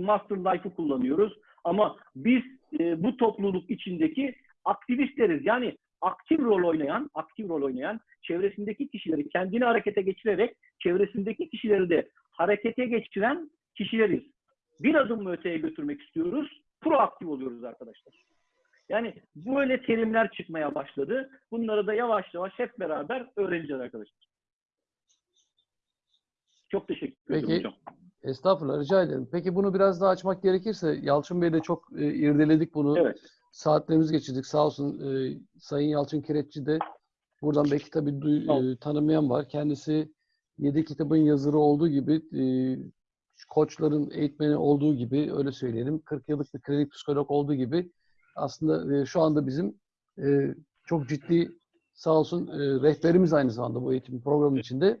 Master Life'ı kullanıyoruz. Ama biz e, bu topluluk içindeki aktivistleriz. Yani aktif rol oynayan, aktif rol oynayan, çevresindeki kişileri kendini harekete geçirerek çevresindeki kişileri de harekete geçiren kişileriz. Bir adım mı öteye götürmek istiyoruz? Proaktif oluyoruz arkadaşlar. Yani böyle terimler çıkmaya başladı. Bunları da yavaş yavaş hep beraber öğreneceğiz arkadaşlar. Çok teşekkür ederim Peki. hocam. Estağfurullah rica ederim. Peki bunu biraz daha açmak gerekirse Yalçın Bey'le çok e, irdeledik bunu. Evet. Saatlerimizi geçirdik. Sağ olsun e, Sayın Yalçın Kireççi de Buradan belki tabii Tamam. e, tanımayan var. Kendisi 7 kitabın yazarı olduğu gibi e, koçların eğitmeni olduğu gibi öyle söyleyelim. 40 yıllık bir klinik psikolog olduğu gibi aslında e, şu anda bizim e, çok ciddi sağ olsun e, rehberimiz aynı zamanda bu eğitim programı içinde.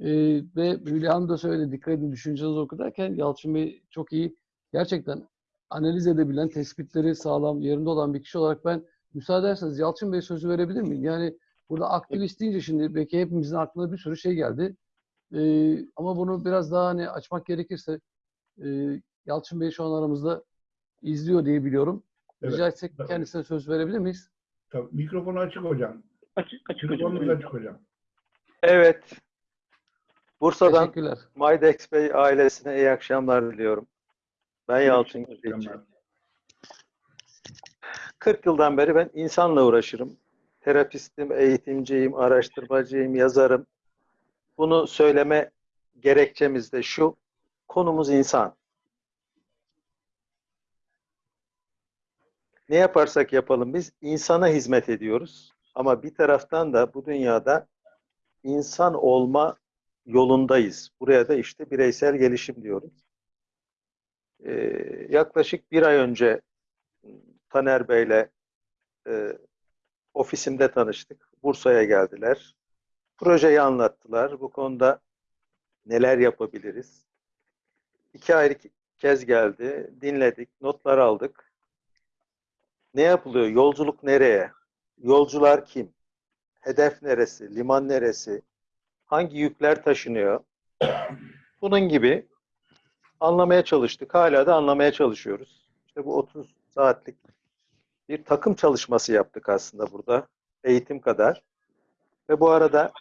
E, ve Hülya Hanım da söyledi dikkat edin düşüncenizi okurken Yalçın Bey çok iyi gerçekten analiz edebilen, tespitleri sağlam, yerinde olan bir kişi olarak ben müsaade ederseniz Yalçın Bey sözü verebilir miyim? Yani burada aktivist deyince şimdi belki hepimizin aklına bir sürü şey geldi. Ee, ama bunu biraz daha hani açmak gerekirse e, Yalçın Bey şu an aramızda izliyor diye biliyorum. Evet, Rica etsek tabii. kendisine söz verebilir miyiz? Tabii, mikrofonu açık hocam. Açık, açık hocam. Mikrofonunuz açık hocam. Evet. Bursa'dan Teşekkürler. Maydex Bey ailesine iyi akşamlar diliyorum. Ben Yalçın Güzelci. Mükemmel. 40 yıldan beri ben insanla uğraşırım. Terapistim, eğitimciyim, araştırmacıyım, yazarım. Bunu söyleme gerekçemiz de şu. Konumuz insan. Ne yaparsak yapalım biz insana hizmet ediyoruz. Ama bir taraftan da bu dünyada insan olma yolundayız. Buraya da işte bireysel gelişim diyoruz. Ee, yaklaşık bir ay önce Taner Bey'le e, ofisimde tanıştık. Bursa'ya geldiler. Projeyi anlattılar. Bu konuda neler yapabiliriz? İki ayrı kez geldi. Dinledik, notlar aldık. Ne yapılıyor? Yolculuk nereye? Yolcular kim? Hedef neresi? Liman neresi? Hangi yükler taşınıyor? Bunun gibi anlamaya çalıştık. Hala da anlamaya çalışıyoruz. İşte bu 30 saatlik bir takım çalışması yaptık aslında burada. Eğitim kadar. Ve bu arada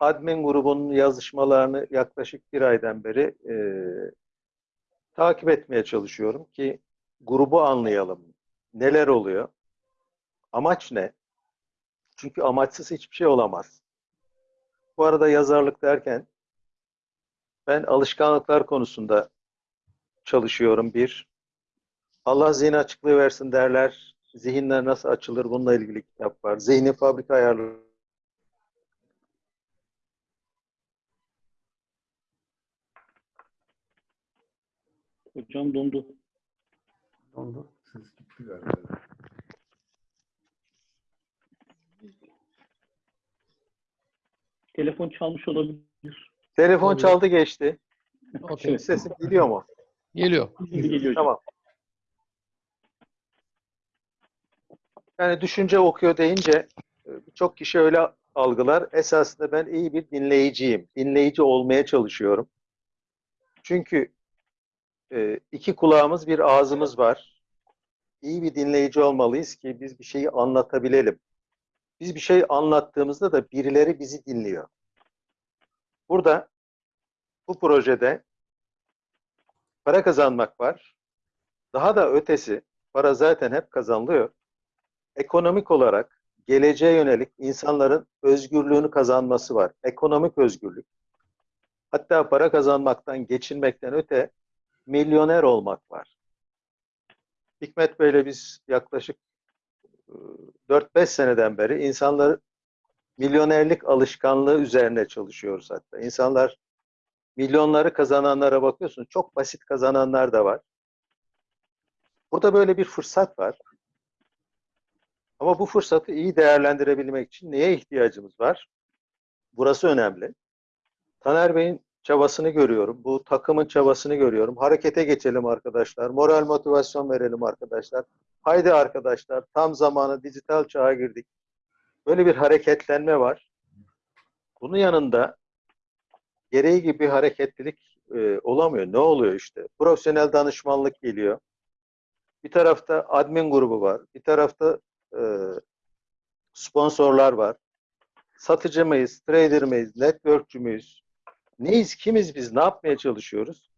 admin grubunun yazışmalarını yaklaşık bir aydan beri e, takip etmeye çalışıyorum ki grubu anlayalım. Neler oluyor? Amaç ne? Çünkü amaçsız hiçbir şey olamaz. Bu arada yazarlık derken ben alışkanlıklar konusunda çalışıyorum bir. Allah zihin açıklığı versin derler. Zihinler nasıl açılır bununla ilgili kitap var. Zihni fabrika ayarları. Hocam dondu. Dondu. Ses gitti galiba. Telefon çalmış olabilir. Telefon Tabii. çaldı geçti. Okey. Şimdi sesim geliyor mu? Geliyor. Geliyor. Tamam. Yani düşünce okuyor deyince e, birçok kişi öyle algılar. Esasında ben iyi bir dinleyiciyim. Dinleyici olmaya çalışıyorum. Çünkü e, iki kulağımız bir ağzımız var. İyi bir dinleyici olmalıyız ki biz bir şeyi anlatabilelim. Biz bir şey anlattığımızda da birileri bizi dinliyor. Burada bu projede para kazanmak var. Daha da ötesi, para zaten hep kazanılıyor. Ekonomik olarak geleceğe yönelik insanların özgürlüğünü kazanması var. Ekonomik özgürlük. Hatta para kazanmaktan, geçinmekten öte milyoner olmak var. Hikmet Bey'le biz yaklaşık e, 4-5 seneden beri insanları milyonerlik alışkanlığı üzerine çalışıyoruz hatta. İnsanlar milyonları kazananlara bakıyorsun. Çok basit kazananlar da var. Burada böyle bir fırsat var. Ama bu fırsatı iyi değerlendirebilmek için neye ihtiyacımız var? Burası önemli. Taner Bey'in çabasını görüyorum. Bu takımın çabasını görüyorum. Harekete geçelim arkadaşlar. Moral motivasyon verelim arkadaşlar. Haydi arkadaşlar tam zamanı dijital çağa girdik. Böyle bir hareketlenme var. Bunun yanında gereği gibi hareketlilik e, olamıyor. Ne oluyor işte? Profesyonel danışmanlık geliyor. Bir tarafta admin grubu var. Bir tarafta e, sponsorlar var. Satıcı mıyız, trader mıyız, networkçü müyüz? Neyiz, kimiz biz, ne yapmaya çalışıyoruz?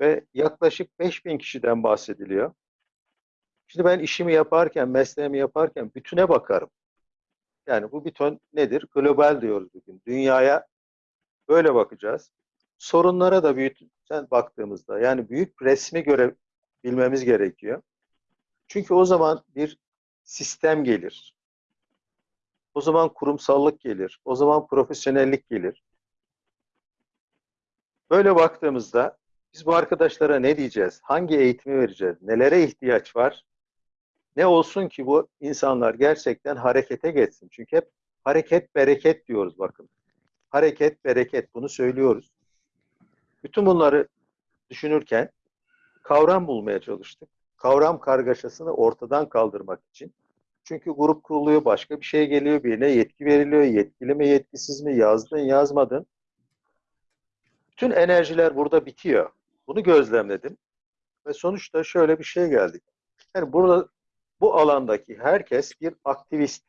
Ve yaklaşık 5000 kişiden bahsediliyor. Şimdi ben işimi yaparken, mesleğimi yaparken bütüne bakarım. Yani bu bütün nedir? Global diyoruz bugün. Dünyaya böyle bakacağız. Sorunlara da büyüten baktığımızda yani büyük resmi görebilmemiz gerekiyor. Çünkü o zaman bir sistem gelir. O zaman kurumsallık gelir. O zaman profesyonellik gelir. Böyle baktığımızda biz bu arkadaşlara ne diyeceğiz? Hangi eğitimi vereceğiz? Nelere ihtiyaç var? Ne olsun ki bu insanlar gerçekten harekete geçsin? Çünkü hep hareket bereket diyoruz bakın. Hareket bereket bunu söylüyoruz. Bütün bunları düşünürken kavram bulmaya çalıştık. Kavram kargaşasını ortadan kaldırmak için. Çünkü grup kuruluyor, başka bir şey geliyor, birine yetki veriliyor. Yetkili mi, yetkisiz mi, yazdın, yazmadın. Bütün enerjiler burada bitiyor. Bunu gözlemledim. Ve sonuçta şöyle bir şey geldik. Yani burada bu alandaki herkes bir aktivist.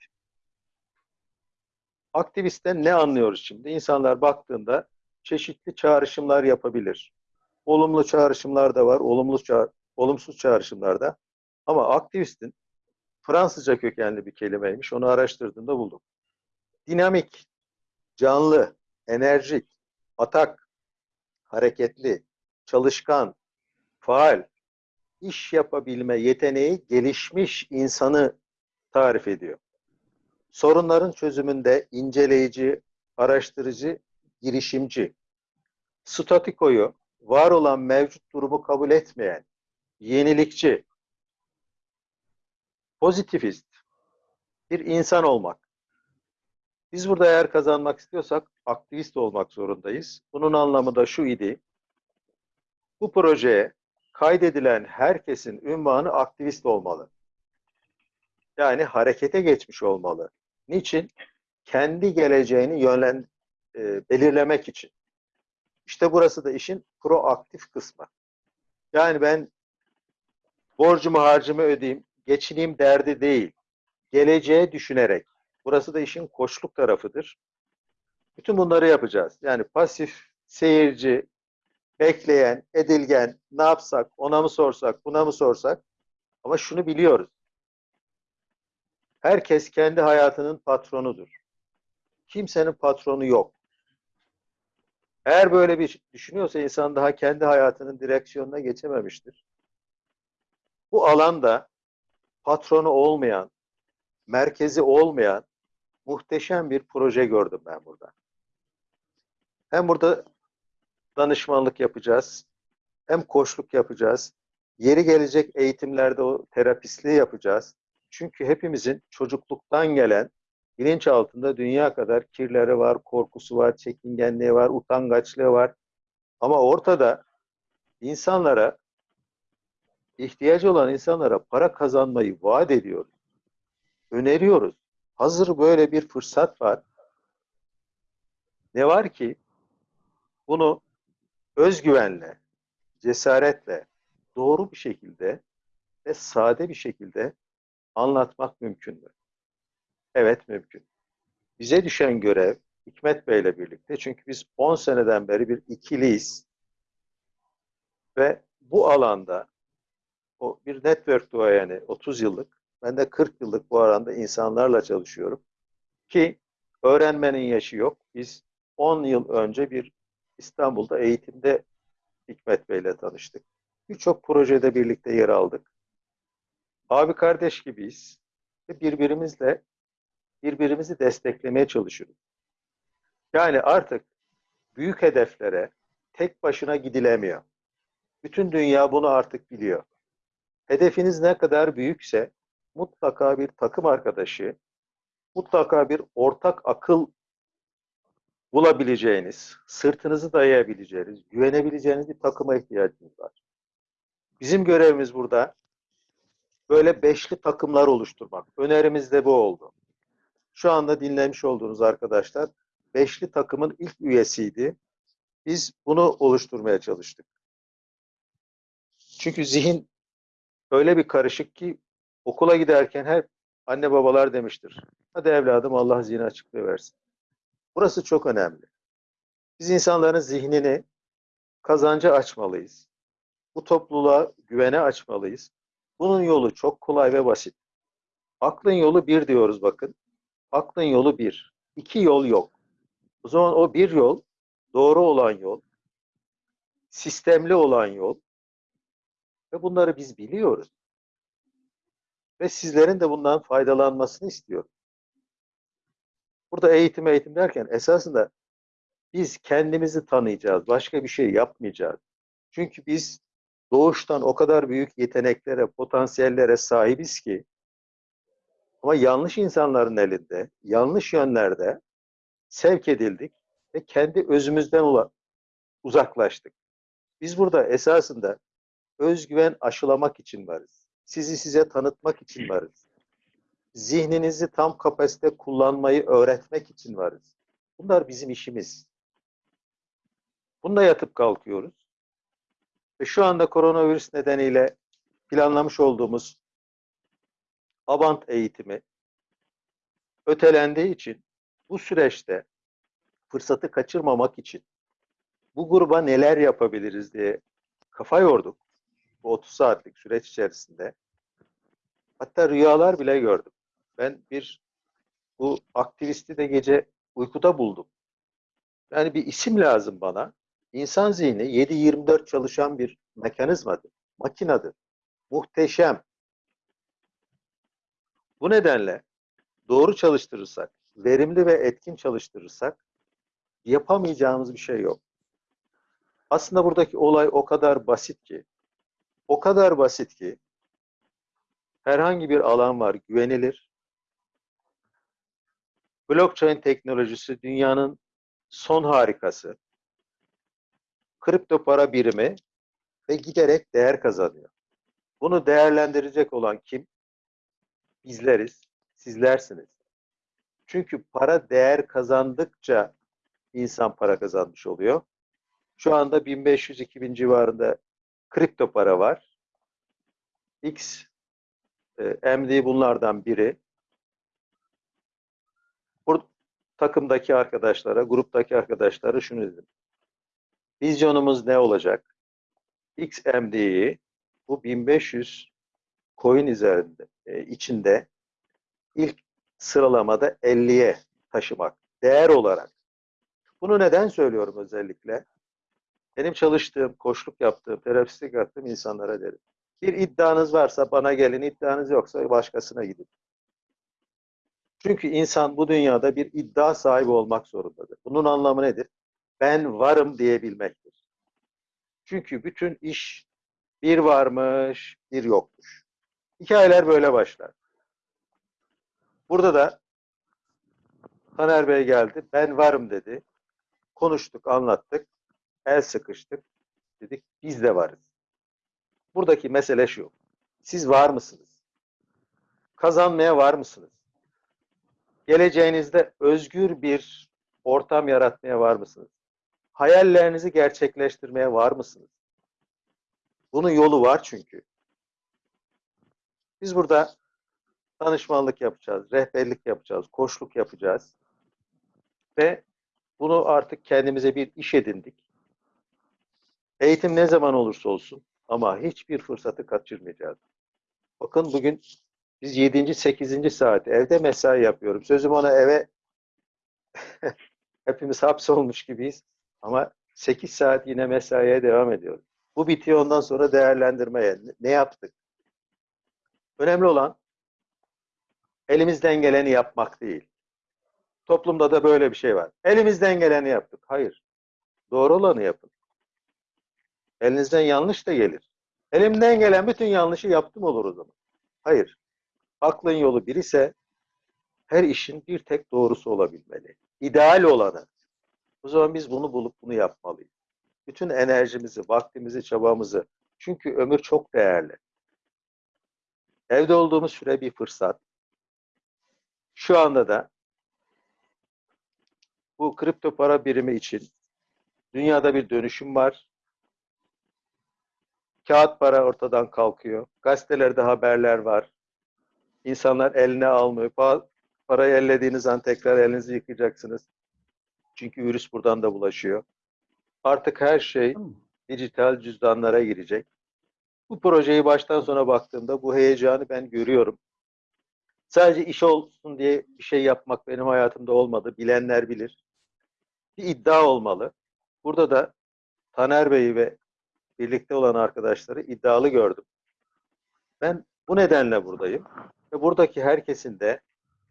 Aktivistten ne anlıyoruz şimdi? İnsanlar baktığında çeşitli çağrışımlar yapabilir. Olumlu çağrışımlar da var, olumlu ça- olumsuz çağrışımlar da. Ama aktivistin Fransızca kökenli bir kelimeymiş. Onu araştırdığımda buldum. Dinamik, canlı, enerjik, atak, hareketli, çalışkan, faal, iş yapabilme yeteneği gelişmiş insanı tarif ediyor. Sorunların çözümünde inceleyici, araştırıcı, girişimci, statikoyu, var olan mevcut durumu kabul etmeyen, yenilikçi, pozitifist bir insan olmak. Biz burada eğer kazanmak istiyorsak aktivist olmak zorundayız. Bunun anlamı da şu idi. Bu projeye kaydedilen herkesin ünvanı aktivist olmalı. Yani harekete geçmiş olmalı. Niçin? Kendi geleceğini yönlen e, belirlemek için. İşte burası da işin proaktif kısmı. Yani ben borcumu harcımı ödeyeyim, geçineyim derdi değil. Geleceğe düşünerek. Burası da işin koçluk tarafıdır. Bütün bunları yapacağız. Yani pasif, seyirci, bekleyen, edilgen, ne yapsak, ona mı sorsak, buna mı sorsak? Ama şunu biliyoruz. Herkes kendi hayatının patronudur. Kimsenin patronu yok. Eğer böyle bir düşünüyorsa insan daha kendi hayatının direksiyonuna geçememiştir. Bu alanda patronu olmayan, merkezi olmayan muhteşem bir proje gördüm ben burada. Hem burada danışmanlık yapacağız, hem koçluk yapacağız. Yeri gelecek eğitimlerde o terapistliği yapacağız. Çünkü hepimizin çocukluktan gelen bilinç altında dünya kadar kirleri var, korkusu var, çekingenliği var, utangaçlığı var. Ama ortada insanlara ihtiyacı olan insanlara para kazanmayı vaat ediyoruz. Öneriyoruz. Hazır böyle bir fırsat var. Ne var ki bunu özgüvenle, cesaretle, doğru bir şekilde ve sade bir şekilde anlatmak mümkün mü? Evet mümkün. Bize düşen görev Hikmet Bey ile birlikte çünkü biz 10 seneden beri bir ikiliyiz ve bu alanda o bir network duayeni 30 yıllık ben de 40 yıllık bu alanda insanlarla çalışıyorum ki öğrenmenin yaşı yok. Biz 10 yıl önce bir İstanbul'da eğitimde Hikmet Bey ile tanıştık. Birçok projede birlikte yer aldık. Abi kardeş gibiyiz ve birbirimizle birbirimizi desteklemeye çalışıyoruz. Yani artık büyük hedeflere tek başına gidilemiyor. Bütün dünya bunu artık biliyor. Hedefiniz ne kadar büyükse mutlaka bir takım arkadaşı, mutlaka bir ortak akıl bulabileceğiniz, sırtınızı dayayabileceğiniz, güvenebileceğiniz bir takıma ihtiyacınız var. Bizim görevimiz burada böyle beşli takımlar oluşturmak. Önerimiz de bu oldu. Şu anda dinlemiş olduğunuz arkadaşlar beşli takımın ilk üyesiydi. Biz bunu oluşturmaya çalıştık. Çünkü zihin öyle bir karışık ki okula giderken hep anne babalar demiştir. Hadi evladım Allah zihni açıklığı versin. Burası çok önemli. Biz insanların zihnini kazanca açmalıyız. Bu topluluğa güvene açmalıyız. Bunun yolu çok kolay ve basit. Aklın yolu bir diyoruz bakın. Aklın yolu bir. İki yol yok. O zaman o bir yol, doğru olan yol, sistemli olan yol ve bunları biz biliyoruz. Ve sizlerin de bundan faydalanmasını istiyorum. Burada eğitim eğitim derken esasında biz kendimizi tanıyacağız. Başka bir şey yapmayacağız. Çünkü biz doğuştan o kadar büyük yeteneklere, potansiyellere sahibiz ki ama yanlış insanların elinde, yanlış yönlerde sevk edildik ve kendi özümüzden uzaklaştık. Biz burada esasında özgüven aşılamak için varız. Sizi size tanıtmak için varız. Zihninizi tam kapasite kullanmayı öğretmek için varız. Bunlar bizim işimiz. Bununla yatıp kalkıyoruz. Ve şu anda koronavirüs nedeniyle planlamış olduğumuz Avant eğitimi ötelendiği için bu süreçte fırsatı kaçırmamak için bu gruba neler yapabiliriz diye kafa yorduk bu 30 saatlik süreç içerisinde. Hatta rüyalar bile gördüm. Ben bir bu aktivisti de gece uykuda buldum. Yani bir isim lazım bana. İnsan zihni 7-24 çalışan bir mekanizmadır, makinadır. Muhteşem. Bu nedenle doğru çalıştırırsak, verimli ve etkin çalıştırırsak yapamayacağımız bir şey yok. Aslında buradaki olay o kadar basit ki, o kadar basit ki herhangi bir alan var güvenilir. Blockchain teknolojisi dünyanın son harikası. Kripto para birimi ve giderek değer kazanıyor. Bunu değerlendirecek olan kim? Bizleriz, sizlersiniz. Çünkü para değer kazandıkça insan para kazanmış oluyor. Şu anda 1500-2000 civarında kripto para var. X e, MD bunlardan biri. Bu takımdaki arkadaşlara, gruptaki arkadaşlara şunu dedim. Vizyonumuz ne olacak? XMD'yi bu 1500 coin üzerinde, e, içinde ilk sıralamada 50'ye taşımak. Değer olarak. Bunu neden söylüyorum özellikle? Benim çalıştığım, koçluk yaptığım, terapistlik yaptığım insanlara derim. Bir iddianız varsa bana gelin, iddianız yoksa başkasına gidin. Çünkü insan bu dünyada bir iddia sahibi olmak zorundadır. Bunun anlamı nedir? Ben varım diyebilmektir. Çünkü bütün iş bir varmış, bir yokmuş. Hikayeler böyle başlar. Burada da Taner Bey geldi, ben varım dedi. Konuştuk, anlattık, el sıkıştık. Dedik, biz de varız. Buradaki mesele şu. Siz var mısınız? Kazanmaya var mısınız? Geleceğinizde özgür bir ortam yaratmaya var mısınız? Hayallerinizi gerçekleştirmeye var mısınız? Bunun yolu var çünkü. Biz burada danışmanlık yapacağız, rehberlik yapacağız, koçluk yapacağız. Ve bunu artık kendimize bir iş edindik. Eğitim ne zaman olursa olsun ama hiçbir fırsatı kaçırmayacağız. Bakın bugün biz 7. 8. saat evde mesai yapıyorum. Sözüm ona eve hepimiz hapsolmuş gibiyiz. Ama 8 saat yine mesaiye devam ediyoruz. Bu bitiyor ondan sonra değerlendirmeye. Ne yaptık? Önemli olan elimizden geleni yapmak değil. Toplumda da böyle bir şey var. Elimizden geleni yaptık. Hayır. Doğru olanı yapın. Elinizden yanlış da gelir. Elimden gelen bütün yanlışı yaptım olur o zaman. Hayır. Aklın yolu bir ise her işin bir tek doğrusu olabilmeli. İdeal olanı. O zaman biz bunu bulup bunu yapmalıyız. Bütün enerjimizi, vaktimizi, çabamızı. Çünkü ömür çok değerli. Evde olduğumuz süre bir fırsat. Şu anda da bu kripto para birimi için dünyada bir dönüşüm var. Kağıt para ortadan kalkıyor. Gazetelerde haberler var. İnsanlar eline almıyor. Pa- Parayı ellediğiniz an tekrar elinizi yıkayacaksınız. Çünkü virüs buradan da bulaşıyor. Artık her şey dijital cüzdanlara girecek. Bu projeyi baştan sona baktığımda bu heyecanı ben görüyorum. Sadece iş olsun diye bir şey yapmak benim hayatımda olmadı. Bilenler bilir. Bir iddia olmalı. Burada da Taner Bey'i ve birlikte olan arkadaşları iddialı gördüm. Ben bu nedenle buradayım. Ve buradaki herkesin de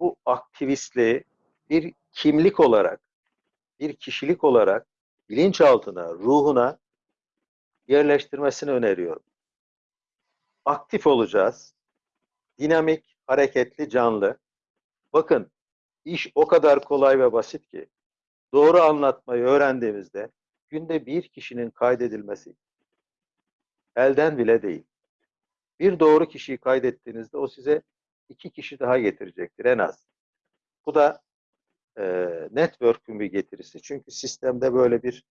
bu aktivistliği bir kimlik olarak, bir kişilik olarak bilinçaltına, ruhuna yerleştirmesini öneriyorum. Aktif olacağız. Dinamik, hareketli, canlı. Bakın iş o kadar kolay ve basit ki doğru anlatmayı öğrendiğimizde günde bir kişinin kaydedilmesi elden bile değil. Bir doğru kişiyi kaydettiğinizde o size iki kişi daha getirecektir en az. Bu da e, network'ün bir getirisi. Çünkü sistemde böyle bir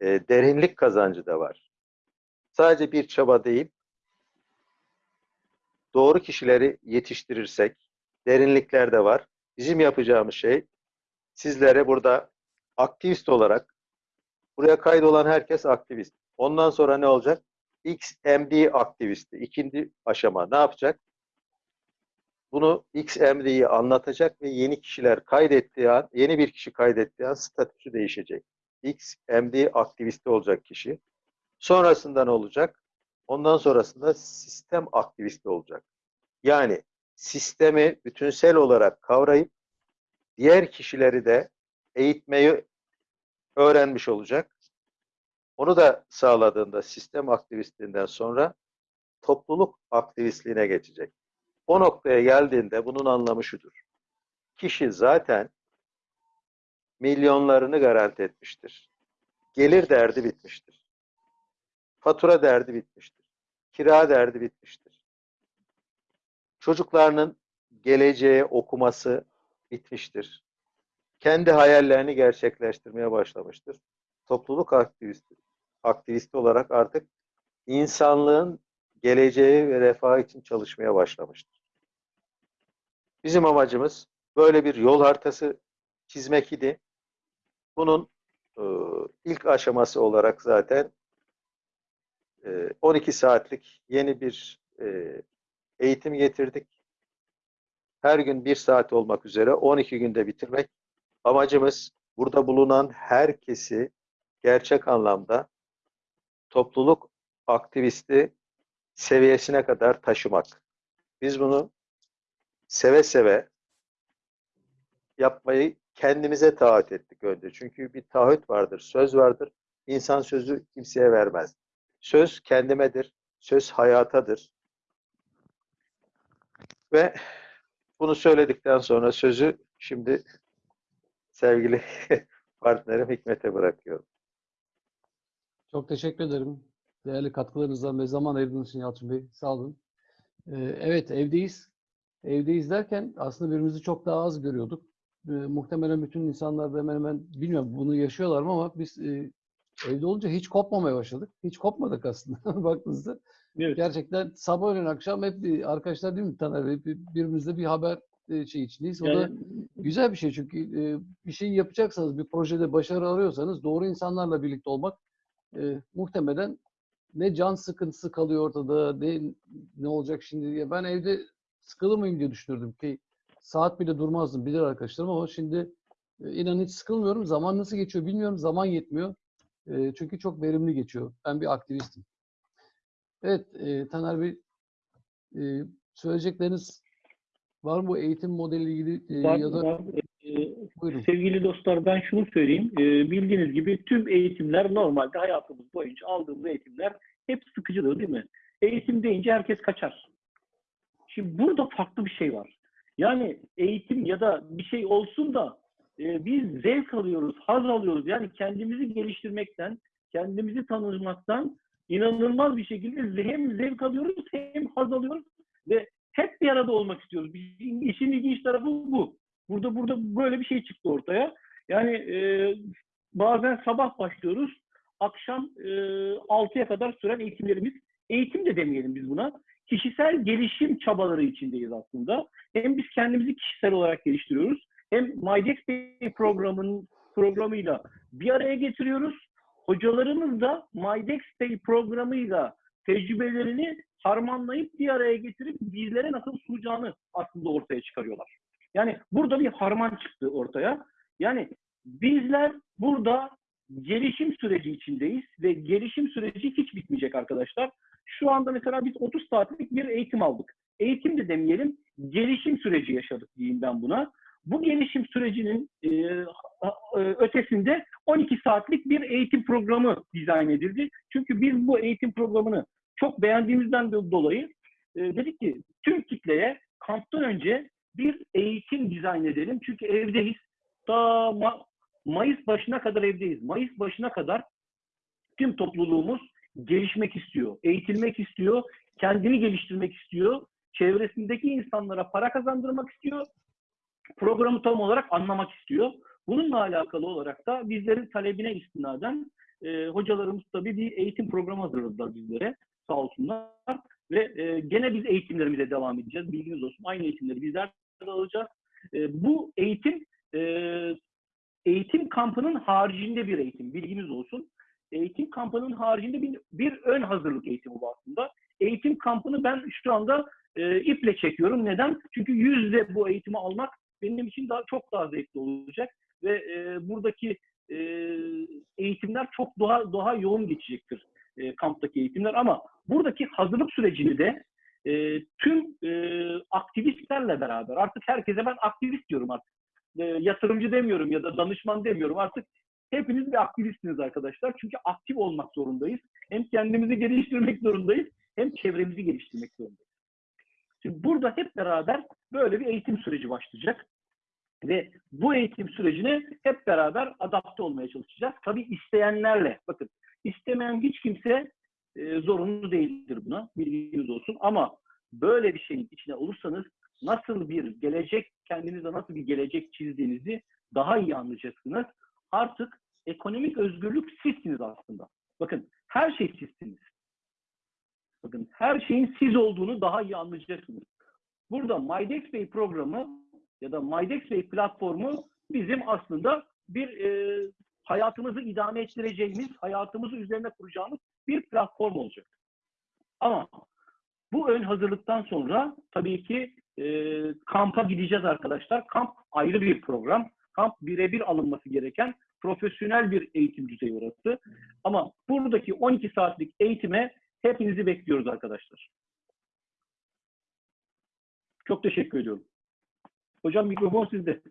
e, derinlik kazancı da var. Sadece bir çaba değil, doğru kişileri yetiştirirsek, derinlikler de var. Bizim yapacağımız şey, sizlere burada aktivist olarak, buraya kaydolan herkes aktivist. Ondan sonra ne olacak? XMD aktivisti. İkinci aşama ne yapacak? Bunu XMD'yi anlatacak ve yeni kişiler kaydettiği an, yeni bir kişi kaydettiği an statüsü değişecek. XMD aktivisti olacak kişi. Sonrasında ne olacak? Ondan sonrasında sistem aktivisti olacak. Yani sistemi bütünsel olarak kavrayıp diğer kişileri de eğitmeyi öğrenmiş olacak. Onu da sağladığında sistem aktivistliğinden sonra topluluk aktivistliğine geçecek. O noktaya geldiğinde bunun anlamı şudur. Kişi zaten milyonlarını garanti etmiştir. Gelir derdi bitmiştir. Fatura derdi bitmiştir. Kira derdi bitmiştir. Çocuklarının geleceğe okuması bitmiştir. Kendi hayallerini gerçekleştirmeye başlamıştır. Topluluk aktivisti, aktivisti olarak artık insanlığın geleceği ve refahı için çalışmaya başlamıştır. Bizim amacımız böyle bir yol haritası çizmek idi. Bunun e, ilk aşaması olarak zaten e, 12 saatlik yeni bir e, eğitim getirdik. Her gün bir saat olmak üzere 12 günde bitirmek. Amacımız burada bulunan herkesi gerçek anlamda topluluk aktivisti seviyesine kadar taşımak. Biz bunu seve seve yapmayı kendimize taahhüt ettik önce. Çünkü bir taahhüt vardır, söz vardır. İnsan sözü kimseye vermez. Söz kendimedir, söz hayatadır. Ve bunu söyledikten sonra sözü şimdi sevgili partnerim Hikmet'e bırakıyorum. Çok teşekkür ederim. Değerli katkılarınızdan ve zaman ayırdığınız için Yalçın Bey. Sağ olun. Ee, evet evdeyiz. Evdeyiz derken aslında birbirimizi çok daha az görüyorduk. Ee, muhtemelen bütün insanlar da hemen hemen bilmiyorum bunu yaşıyorlar mı ama biz e, evde olunca hiç kopmamaya başladık. Hiç kopmadık aslında baktığınızda. Evet. Gerçekten sabah öğlen akşam hep bir- arkadaşlar değil mi Taner? Bir- Birbirimizle bir haber e, şey içindeyiz. O da Yani, güzel bir şey çünkü e, bir şey yapacaksanız, bir projede başarı arıyorsanız doğru insanlarla birlikte olmak e, muhtemelen ne can sıkıntısı kalıyor ortada, ne ne olacak şimdi diye. Ben evde sıkılır mıyım diye düşünürdüm ki saat bile durmazdım bilir arkadaşlarım ama şimdi e, inan hiç sıkılmıyorum. Zaman nasıl geçiyor bilmiyorum. Zaman yetmiyor. E, çünkü çok verimli geçiyor. Ben bir aktivistim. Evet e, Taner Bey e, söyleyecekleriniz var mı bu eğitim modeliyle ilgili e, var- ya da var. Buyurun. Sevgili dostlar ben şunu söyleyeyim. Ee, bildiğiniz gibi tüm eğitimler normalde hayatımız boyunca aldığımız eğitimler hep sıkıcıdır değil mi? Eğitim deyince herkes kaçar. Şimdi burada farklı bir şey var. Yani eğitim ya da bir şey olsun da e, biz zevk alıyoruz, haz alıyoruz. Yani kendimizi geliştirmekten, kendimizi tanımaktan inanılmaz bir şekilde hem zevk alıyoruz hem haz alıyoruz ve hep bir arada olmak istiyoruz. İşin ilginç tarafı bu. Burada burada böyle bir şey çıktı ortaya. Yani e, bazen sabah başlıyoruz, akşam e, 6'ya kadar süren eğitimlerimiz, eğitim de demeyelim biz buna, kişisel gelişim çabaları içindeyiz aslında. Hem biz kendimizi kişisel olarak geliştiriyoruz, hem MyDex Day programının programıyla bir araya getiriyoruz. Hocalarımız da MyDex Day programıyla tecrübelerini harmanlayıp bir araya getirip bizlere nasıl sunacağını aslında ortaya çıkarıyorlar. Yani burada bir harman çıktı ortaya. Yani bizler burada gelişim süreci içindeyiz ve gelişim süreci hiç bitmeyecek arkadaşlar. Şu anda mesela biz 30 saatlik bir eğitim aldık. Eğitim de demeyelim, gelişim süreci yaşadık diyeyim ben buna. bu gelişim sürecinin e, e, ötesinde 12 saatlik bir eğitim programı dizayn edildi. Çünkü biz bu eğitim programını çok beğendiğimizden do- dolayı e, dedik ki tüm kitleye kamptan önce bir eğitim dizayn edelim. Çünkü evdeyiz. Ta Ma- Mayıs başına kadar evdeyiz. Mayıs başına kadar tüm topluluğumuz gelişmek istiyor, eğitilmek istiyor, kendini geliştirmek istiyor, çevresindeki insanlara para kazandırmak istiyor, programı tam olarak anlamak istiyor. Bununla alakalı olarak da bizlerin talebine istinaden e, hocalarımız tabii bir eğitim programı hazırladılar bizlere sağ olsunlar. Ve e, gene biz eğitimlerimize devam edeceğiz. Bilginiz olsun. Aynı eğitimleri bizler de alacağız. E, bu eğitim e, eğitim kampının haricinde bir eğitim. Bilginiz olsun. Eğitim kampının haricinde bir, bir ön hazırlık eğitimi bu aslında. Eğitim kampını ben şu anda e, iple çekiyorum. Neden? Çünkü yüzde bu eğitimi almak benim için daha çok daha zevkli olacak ve e, buradaki e, eğitimler çok daha daha yoğun geçecektir e, kamptaki eğitimler ama buradaki hazırlık sürecini de e, tüm e, aktivistlerle beraber artık herkese ben aktivist diyorum artık E, yatırımcı demiyorum ya da danışman demiyorum artık hepiniz bir aktivistsiniz arkadaşlar çünkü aktif olmak zorundayız hem kendimizi geliştirmek zorundayız hem çevremizi geliştirmek zorundayız. Şimdi burada hep beraber böyle bir eğitim süreci başlayacak. Ve bu eğitim sürecine hep beraber adapte olmaya çalışacağız. Tabii isteyenlerle. Bakın istemeyen hiç kimse e, zorunlu değildir buna. Bilginiz olsun. Ama böyle bir şeyin içine olursanız nasıl bir gelecek, kendinize nasıl bir gelecek çizdiğinizi daha iyi anlayacaksınız. Artık ekonomik özgürlük sizsiniz aslında. Bakın her şey sizsiniz. Bakın her şeyin siz olduğunu daha iyi anlayacaksınız. Burada MyDex Bey programı ya da MyDex Bey platformu bizim aslında bir e, hayatımızı idame ettireceğimiz, hayatımızı üzerine kuracağımız bir platform olacak. Ama bu ön hazırlıktan sonra tabii ki e, kampa gideceğiz arkadaşlar. Kamp ayrı bir program. Kamp birebir alınması gereken profesyonel bir eğitim düzeyi orası. Ama buradaki 12 saatlik eğitime hepinizi bekliyoruz arkadaşlar. Çok teşekkür ediyorum. Hocam mikrofon sizde.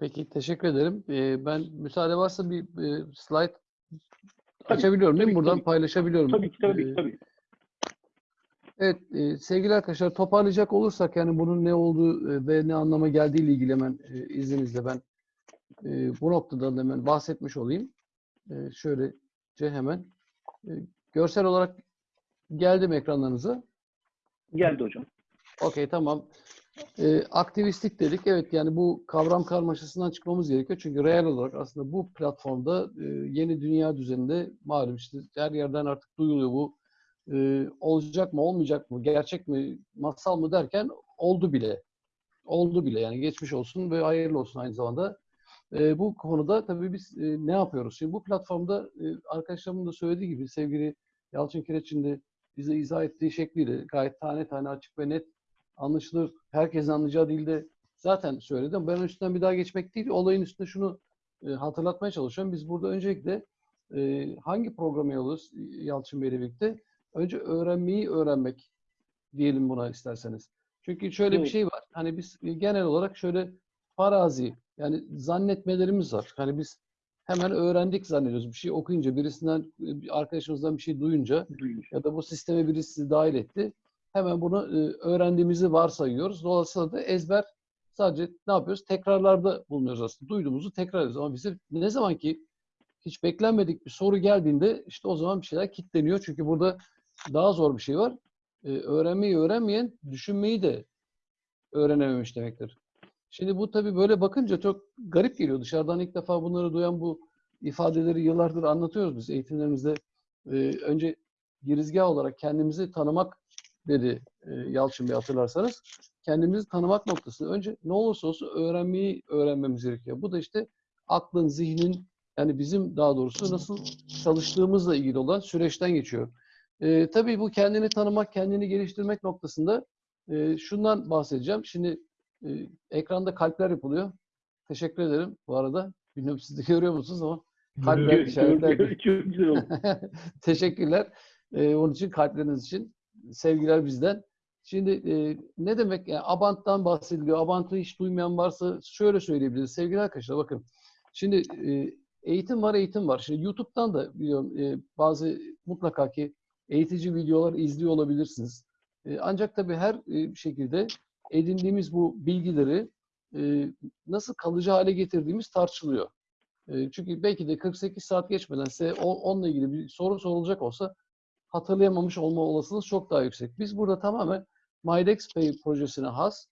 Peki teşekkür ederim. Ee, ben müsaade varsa bir e, slide Tabii, açabiliyorum değil mi? tabii, Buradan tabii. paylaşabiliyorum. Tabii ki tabii Ee, tabii. Evet e, sevgili arkadaşlar toparlayacak olursak yani bunun ne olduğu e, ve ne anlama geldiği ile ilgili hemen e, izninizle ben e, bu noktadan hemen bahsetmiş olayım. E, şöylece hemen e, görsel olarak geldim ekranlarınıza. Geldi hocam. Okey tamam. Ee, aktivistlik dedik. Evet yani bu kavram karmaşasından çıkmamız gerekiyor. Çünkü reel olarak aslında bu platformda e, yeni dünya düzeninde malum işte her yerden artık duyuluyor bu. E, olacak mı olmayacak mı gerçek mi masal mı derken oldu bile. Oldu bile yani geçmiş olsun ve hayırlı olsun aynı zamanda. E, bu konuda tabii biz e, ne yapıyoruz? Şimdi bu platformda e, arkadaşlarımın da söylediği gibi sevgili Yalçın Kireç'in de bize izah ettiği şekliyle gayet tane tane açık ve net anlaşılır, herkesin anlayacağı dilde zaten söyledim. Ben üstünden bir daha geçmek değil, olayın üstünde şunu e, hatırlatmaya çalışıyorum. Biz burada öncelikle e, hangi programa yoluz Yalçın Bey'le birlikte? Önce öğrenmeyi öğrenmek diyelim buna isterseniz. Çünkü şöyle bir Evet. şey var. Hani biz genel olarak şöyle farazi yani zannetmelerimiz var. Hani biz hemen öğrendik zannediyoruz. Bir şey okuyunca, birisinden, bir arkadaşımızdan bir şey duyunca ya da bu sisteme birisi dahil etti. Hemen bunu e, öğrendiğimizi varsayıyoruz. Dolayısıyla da ezber sadece ne yapıyoruz? Tekrarlarda bulunuyoruz aslında. Duyduğumuzu tekrar ediyoruz. Ama bize ne zaman ki hiç beklenmedik bir soru geldiğinde işte o zaman bir şeyler kilitleniyor. Çünkü burada daha zor bir şey var. E, öğrenmeyi öğrenmeyen düşünmeyi de öğrenememiş demektir. Şimdi bu tabii böyle bakınca çok garip geliyor. Dışarıdan ilk defa bunları duyan bu ifadeleri yıllardır anlatıyoruz biz eğitimlerimizde. E, önce girizgah olarak kendimizi tanımak dedi e, Yalçın Bey hatırlarsanız. Kendimizi tanımak noktasında önce ne olursa olsun öğrenmeyi öğrenmemiz gerekiyor. Bu da işte aklın, zihnin yani bizim daha doğrusu nasıl çalıştığımızla ilgili olan süreçten geçiyor. E, tabii bu kendini tanımak, kendini geliştirmek noktasında e, şundan bahsedeceğim. Şimdi e, ekranda kalpler yapılıyor. Teşekkür ederim bu arada. Bilmiyorum siz de görüyor musunuz ama kalpler, işaretler. Teşekkürler. Ee, onun için kalpleriniz için sevgiler bizden. Şimdi e, ne demek? Yani Abant'tan bahsediliyor. Abant'ı hiç duymayan varsa şöyle söyleyebiliriz. Sevgili arkadaşlar bakın. Şimdi e, eğitim var, eğitim var. Şimdi YouTube'dan da biliyorum e, bazı mutlaka ki eğitici videolar izliyor olabilirsiniz. E, ancak tabii her e, şekilde edindiğimiz bu bilgileri e, nasıl kalıcı hale getirdiğimiz tartışılıyor. E, çünkü belki de 48 saat geçmeden size o, onunla ilgili bir soru sorulacak olsa hatırlayamamış olma olasılığınız çok daha yüksek. Biz burada tamamen MyDexPay projesine has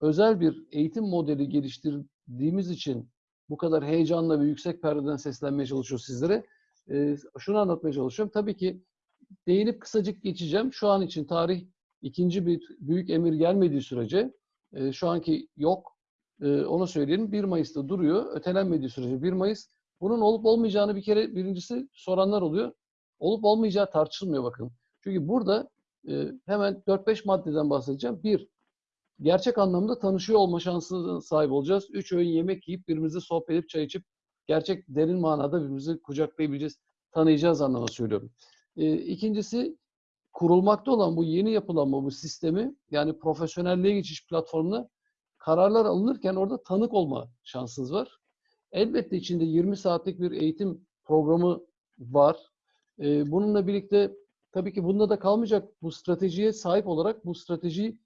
özel bir eğitim modeli geliştirdiğimiz için bu kadar heyecanla ve yüksek perdeden seslenmeye çalışıyor sizlere. Ee, şunu anlatmaya çalışıyorum. Tabii ki değinip kısacık geçeceğim. Şu an için tarih ikinci bir büyük emir gelmediği sürece e, şu anki yok. E, onu söyleyelim. 1 Mayıs'ta duruyor. Ötelenmediği sürece 1 Mayıs. Bunun olup olmayacağını bir kere birincisi soranlar oluyor. Olup olmayacağı tartışılmıyor bakın. Çünkü burada e, hemen 4-5 maddeden bahsedeceğim. Bir, gerçek anlamda tanışıyor olma şansına sahip olacağız. Üç öğün yemek yiyip birbirimizle sohbet edip çay içip gerçek derin manada birbirimizi kucaklayabileceğiz, tanıyacağız anlamda söylüyorum. E, ikincisi kurulmakta olan bu yeni yapılanma, bu sistemi yani profesyonelliğe geçiş platformuna kararlar alınırken orada tanık olma şansınız var. Elbette içinde 20 saatlik bir eğitim programı var. E, bununla birlikte tabii ki bunda da kalmayacak bu stratejiye sahip olarak bu stratejiyi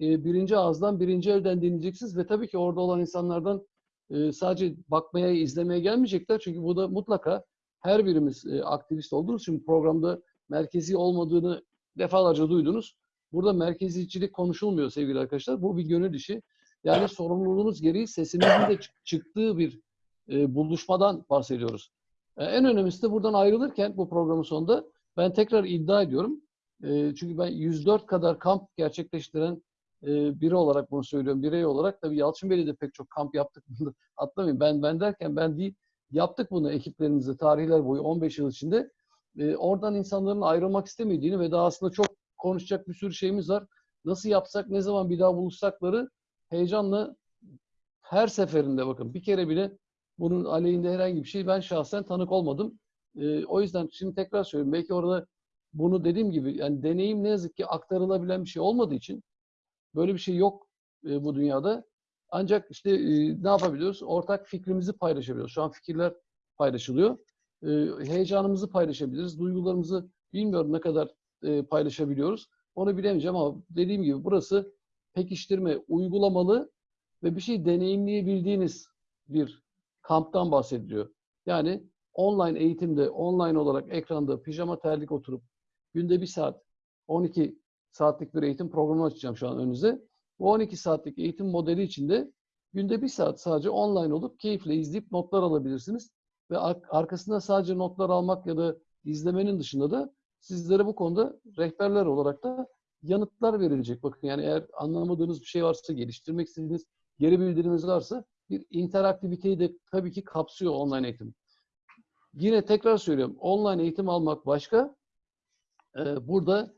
e, birinci ağızdan, birinci elden dinleyeceksiniz ve tabii ki orada olan insanlardan e, sadece bakmaya, izlemeye gelmeyecekler. Çünkü bu da mutlaka her birimiz e, aktivist olduğumuz için programda merkezi olmadığını defalarca duydunuz. Burada merkezicilik konuşulmuyor sevgili arkadaşlar. Bu bir gönül işi. Yani sorumluluğunuz gereği sesimizin de çık- çıktığı bir e, buluşmadan bahsediyoruz. E, en önemlisi de buradan ayrılırken bu programın sonunda ben tekrar iddia ediyorum. E, çünkü ben 104 kadar kamp gerçekleştiren e, biri olarak bunu söylüyorum. Birey olarak tabii Yalçın Bey'le de pek çok kamp yaptık. Atlamayın. Ben ben derken ben değil. Yaptık bunu ekiplerimizle tarihler boyu 15 yıl içinde. E, oradan insanların ayrılmak istemediğini ve daha aslında çok konuşacak bir sürü şeyimiz var. Nasıl yapsak, ne zaman bir daha buluşsakları heyecanla her seferinde bakın bir kere bile bunun aleyhinde herhangi bir şey ben şahsen tanık olmadım. E, o yüzden şimdi tekrar söylüyorum. Belki orada bunu dediğim gibi yani deneyim ne yazık ki aktarılabilen bir şey olmadığı için böyle bir şey yok e, bu dünyada. Ancak işte e, ne yapabiliyoruz? Ortak fikrimizi paylaşabiliyoruz. Şu an fikirler paylaşılıyor. E, heyecanımızı paylaşabiliriz. Duygularımızı bilmiyorum ne kadar e, paylaşabiliyoruz. Onu bilemeyeceğim ama dediğim gibi burası pekiştirme, uygulamalı ve bir şey deneyimleyebildiğiniz bir kamptan bahsediliyor. Yani online eğitimde, online olarak ekranda pijama terlik oturup günde bir saat, 12 saatlik bir eğitim programı açacağım şu an önünüze. Bu 12 saatlik eğitim modeli içinde günde bir saat sadece online olup keyifle izleyip notlar alabilirsiniz. Ve ar- arkasında sadece notlar almak ya da izlemenin dışında da sizlere bu konuda rehberler olarak da yanıtlar verilecek. Bakın yani eğer anlamadığınız bir şey varsa, geliştirmek istediğiniz geri bildiriminiz varsa bir interaktiviteyi de tabii ki kapsıyor online eğitim. Yine tekrar söylüyorum. Online eğitim almak başka. Ee, burada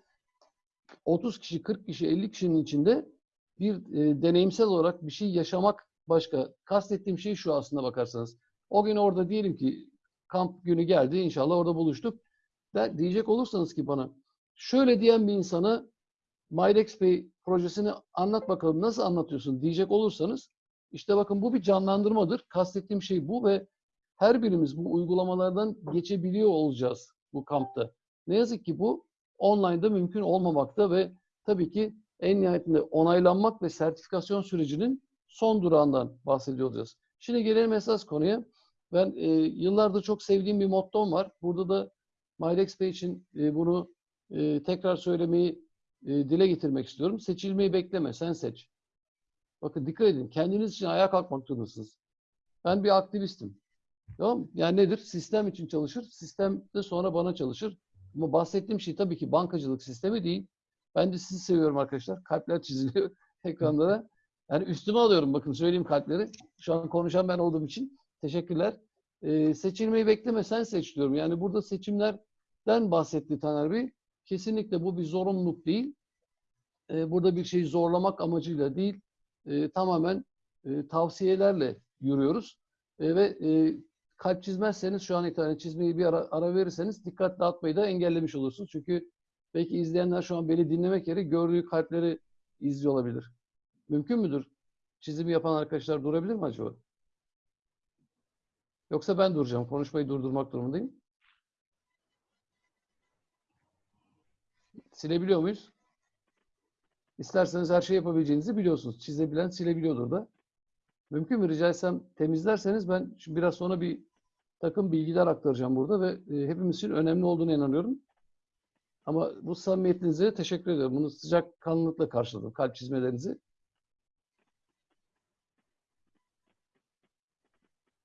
30 kişi, 40 kişi, 50 kişinin içinde bir e, deneyimsel olarak bir şey yaşamak başka. Kastettiğim şey şu aslında bakarsanız. O gün orada diyelim ki kamp günü geldi inşallah orada buluştuk. De, diyecek olursanız ki bana şöyle diyen bir insana MyDexPay projesini anlat bakalım nasıl anlatıyorsun diyecek olursanız işte bakın bu bir canlandırmadır. Kastettiğim şey bu ve her birimiz bu uygulamalardan geçebiliyor olacağız bu kampta. Ne yazık ki bu online'da mümkün olmamakta ve tabii ki en nihayetinde onaylanmak ve sertifikasyon sürecinin son durağından bahsediyor olacağız. Şimdi gelelim esas konuya. Ben e, yıllardır çok sevdiğim bir mottom var. Burada da MyDexPay için e, bunu e, tekrar söylemeyi e, dile getirmek istiyorum. Seçilmeyi bekleme, sen seç. Bakın dikkat edin, kendiniz için ayağa kalkmak zorundasınız. Ben bir aktivistim. Tamam? Yani nedir? Sistem için çalışır, sistem de sonra bana çalışır. Ama bahsettiğim şey tabii ki bankacılık sistemi değil. Ben de sizi seviyorum arkadaşlar. Kalpler çiziliyor ekranlara. Yani üstüme alıyorum bakın söyleyeyim kalpleri. Şu an konuşan ben olduğum için. Teşekkürler. Ee, seçilmeyi bekleme sen seç diyorum. Yani burada seçimlerden bahsetti Taner Bey. Kesinlikle bu bir zorunluluk değil. Ee, burada bir şeyi zorlamak amacıyla değil. Ee, tamamen e, tavsiyelerle yürüyoruz. E, ve e, kalp çizmezseniz şu an itibaren çizmeyi bir ara, ara verirseniz dikkat dağıtmayı da engellemiş olursunuz. Çünkü belki izleyenler şu an beni dinlemek yerine gördüğü kalpleri izliyor olabilir. Mümkün müdür? Çizimi yapan arkadaşlar durabilir mi acaba? Yoksa ben duracağım. Konuşmayı durdurmak durumundayım. Silebiliyor muyuz? İsterseniz her şey yapabileceğinizi biliyorsunuz. Çizebilen silebiliyordur da. Mümkün mü rica etsem temizlerseniz ben biraz sonra bir takım bilgiler aktaracağım burada ve e, hepimiz için önemli olduğunu inanıyorum. Ama bu samimiyetinize teşekkür ediyorum. Bunu sıcak kanlılıkla karşıladım. Kalp çizmelerinizi.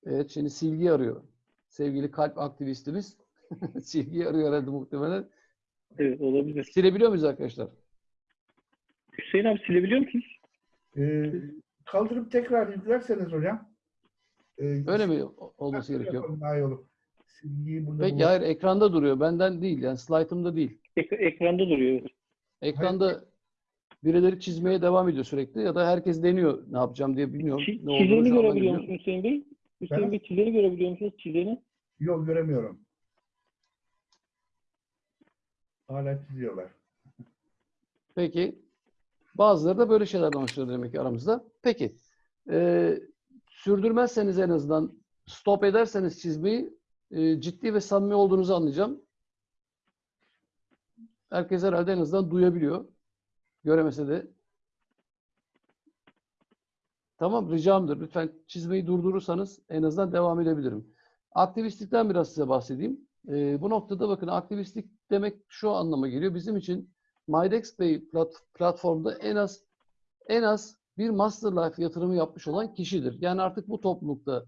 Evet şimdi Silgi arıyor. Sevgili kalp aktivistimiz. Silgi arıyor herhalde muhtemelen. Evet olabilir. Silebiliyor muyuz arkadaşlar? Hüseyin abi silebiliyor musunuz? Ee, kaldırıp tekrar yüklerseniz hocam. e, Öyle mi olması gerekiyor? Daha iyi olur. Silgiyi burada Peki hayır ekranda duruyor. Benden değil yani slaytımda değil. Ek- ekranda duruyor. Ekranda birileri çizmeye devam ediyor sürekli ya da herkes deniyor ne yapacağım diye bilmiyorum. Çi- Ne çizeni görebiliyor musunuz Hüseyin Bey? Hüseyin Ben- Bey çizeni görebiliyor musunuz? Çizeni. Yok göremiyorum. Hala çiziyorlar. Peki. Bazıları da böyle şeylerden hoşlanıyor demek ki aramızda. Peki. Ee, sürdürmezseniz en azından stop ederseniz çizmeyi e, ciddi ve samimi olduğunuzu anlayacağım. Herkes herhalde en azından duyabiliyor. Göremese de. Tamam ricamdır. Lütfen çizmeyi durdurursanız en azından devam edebilirim. Aktivistlikten biraz size bahsedeyim. Ee, bu noktada bakın aktivistlik demek şu anlama geliyor. Bizim için MyDexPay plat- platformda en az en az bir Master Life yatırımı yapmış olan kişidir. Yani artık bu toplulukta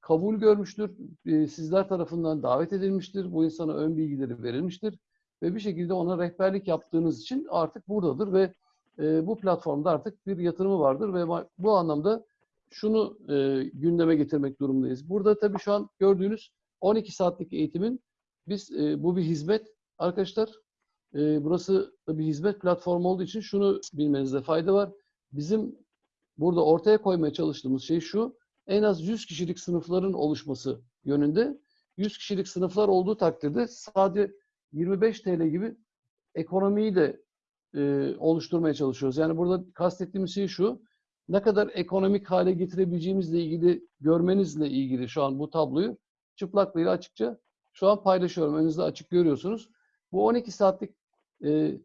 kabul görmüştür. e, Sizler tarafından davet edilmiştir. Bu insana ön bilgileri verilmiştir. Ve bir şekilde ona rehberlik yaptığınız için artık buradadır ve e, bu platformda artık bir yatırımı vardır ve bu anlamda şunu e, gündeme getirmek durumundayız. Burada tabii şu an gördüğünüz 12 saatlik eğitimin biz e, bu bir hizmet arkadaşlar. E, burası bir hizmet platformu olduğu için şunu bilmenizde fayda var. Bizim burada ortaya koymaya çalıştığımız şey şu. En az 100 kişilik sınıfların oluşması yönünde. 100 kişilik sınıflar olduğu takdirde sadece 25 TL gibi ekonomiyi de e, oluşturmaya çalışıyoruz. Yani burada kastettiğimiz şey şu. Ne kadar ekonomik hale getirebileceğimizle ilgili görmenizle ilgili şu an bu tabloyu çıplaklığıyla açıkça şu an paylaşıyorum. Önünüzde açık görüyorsunuz. Bu 12 saatlik e,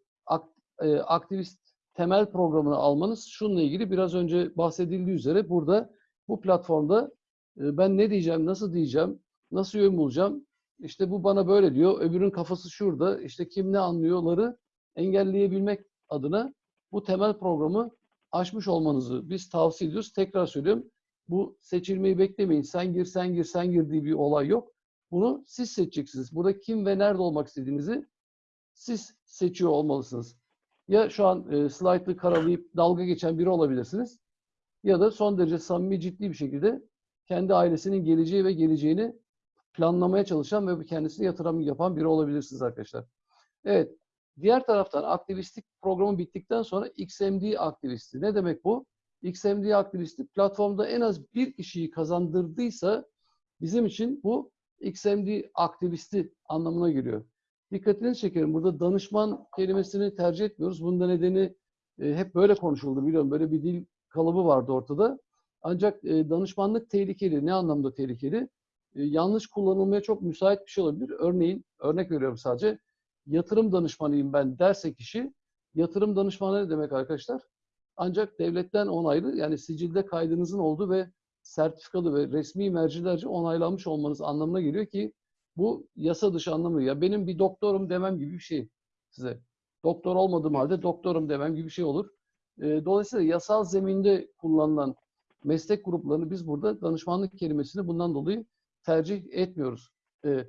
e, aktivist temel programını almanız şununla ilgili biraz önce bahsedildiği üzere burada bu platformda e, ben ne diyeceğim, nasıl diyeceğim, nasıl yön bulacağım, işte bu bana böyle diyor, öbürün kafası şurada, işte kim ne anlıyorları engelleyebilmek adına bu temel programı aşmış olmanızı biz tavsiye ediyoruz. Tekrar söylüyorum, bu seçilmeyi beklemeyin. Sen gir, sen gir, sen gir diye bir olay yok. Bunu siz seçeceksiniz. Burada kim ve nerede olmak istediğinizi siz seçiyor olmalısınız. Ya şu an e, slaytı karalayıp dalga geçen biri olabilirsiniz ya da son derece samimi ciddi bir şekilde kendi ailesinin geleceği ve geleceğini planlamaya çalışan ve kendisine yatırım yapan biri olabilirsiniz arkadaşlar. Evet. Diğer taraftan aktivistlik programı bittikten sonra XMD aktivisti. Ne demek bu? XMD aktivisti platformda en az bir kişiyi kazandırdıysa bizim için bu XMD aktivisti anlamına geliyor. Dikkatinizi çekerim. Burada danışman kelimesini tercih etmiyoruz. Bunun da nedeni e, hep böyle konuşuldu biliyorum. Böyle bir dil kalıbı vardı ortada. Ancak e, danışmanlık tehlikeli. Ne anlamda tehlikeli? E, yanlış kullanılmaya çok müsait bir şey olabilir. Örneğin, örnek veriyorum sadece. Yatırım danışmanıyım ben derse kişi, yatırım danışmanı ne demek arkadaşlar? Ancak devletten onaylı, yani sicilde kaydınızın olduğu ve sertifikalı ve resmi mercilerce onaylanmış olmanız anlamına geliyor ki bu yasa dışı anlamı. Ya benim bir doktorum demem gibi bir şey size. Doktor olmadığım halde doktorum demem gibi bir şey olur. E, dolayısıyla yasal zeminde kullanılan meslek gruplarını biz burada danışmanlık kelimesini bundan dolayı tercih etmiyoruz. E,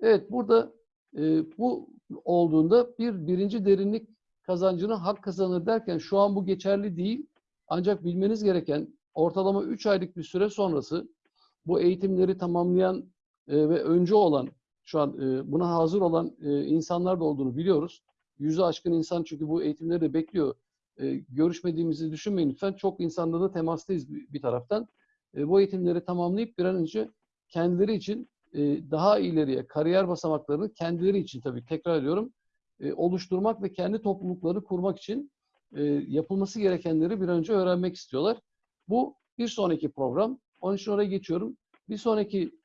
evet burada e, bu olduğunda bir birinci derinlik kazancını hak kazanır derken şu an bu geçerli değil. Ancak bilmeniz gereken ortalama 3 aylık bir süre sonrası bu eğitimleri tamamlayan e, ve önce olan şu an e, buna hazır olan insanlar da olduğunu biliyoruz. Yüzü aşkın insan çünkü bu eğitimleri de bekliyor. Görüşmediğimizi düşünmeyin lütfen. Çok insanla da temastayız bir, taraftan. Bu eğitimleri tamamlayıp bir an önce kendileri için e, daha ileriye kariyer basamaklarını kendileri için tabii tekrar ediyorum e, oluşturmak ve kendi topluluklarını kurmak için e, yapılması gerekenleri bir önce öğrenmek istiyorlar. Bu bir sonraki program. Onun için oraya geçiyorum. Bir sonraki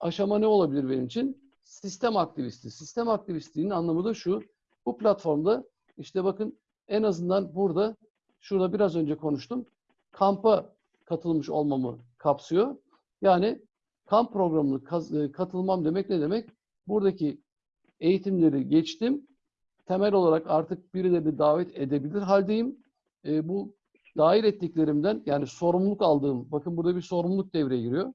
aşama ne olabilir benim için? Sistem aktivisti. Sistem aktivistliğinin anlamı da şu. Bu platformda işte bakın en azından burada şurada biraz önce konuştum. Kampa katılmış olmamı kapsıyor. Yani kamp programına e, katılmam demek ne demek? Buradaki eğitimleri geçtim. Temel olarak artık birilerini davet edebilir haldeyim. E, bu dahil ettiklerimden yani sorumluluk aldığım, bakın burada bir sorumluluk devreye giriyor.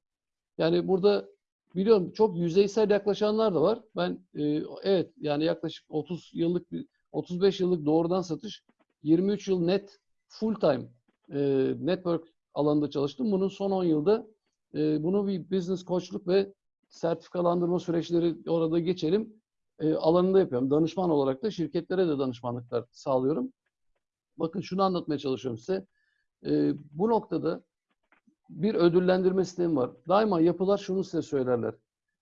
Yani burada biliyorum çok yüzeysel yaklaşanlar da var. Ben e, evet yani yaklaşık 30 yıllık bir 35 yıllık doğrudan satış, 23 yıl net full time e, network alanında çalıştım. Bunun son 10 yılda e, bunu bir business koçluk ve sertifikalandırma süreçleri orada geçelim e, alanında yapıyorum. Danışman olarak da şirketlere de danışmanlıklar sağlıyorum. Bakın şunu anlatmaya çalışıyorum size. E, bu noktada bir ödüllendirme sistemi var. Daima yapılar şunu size söylerler.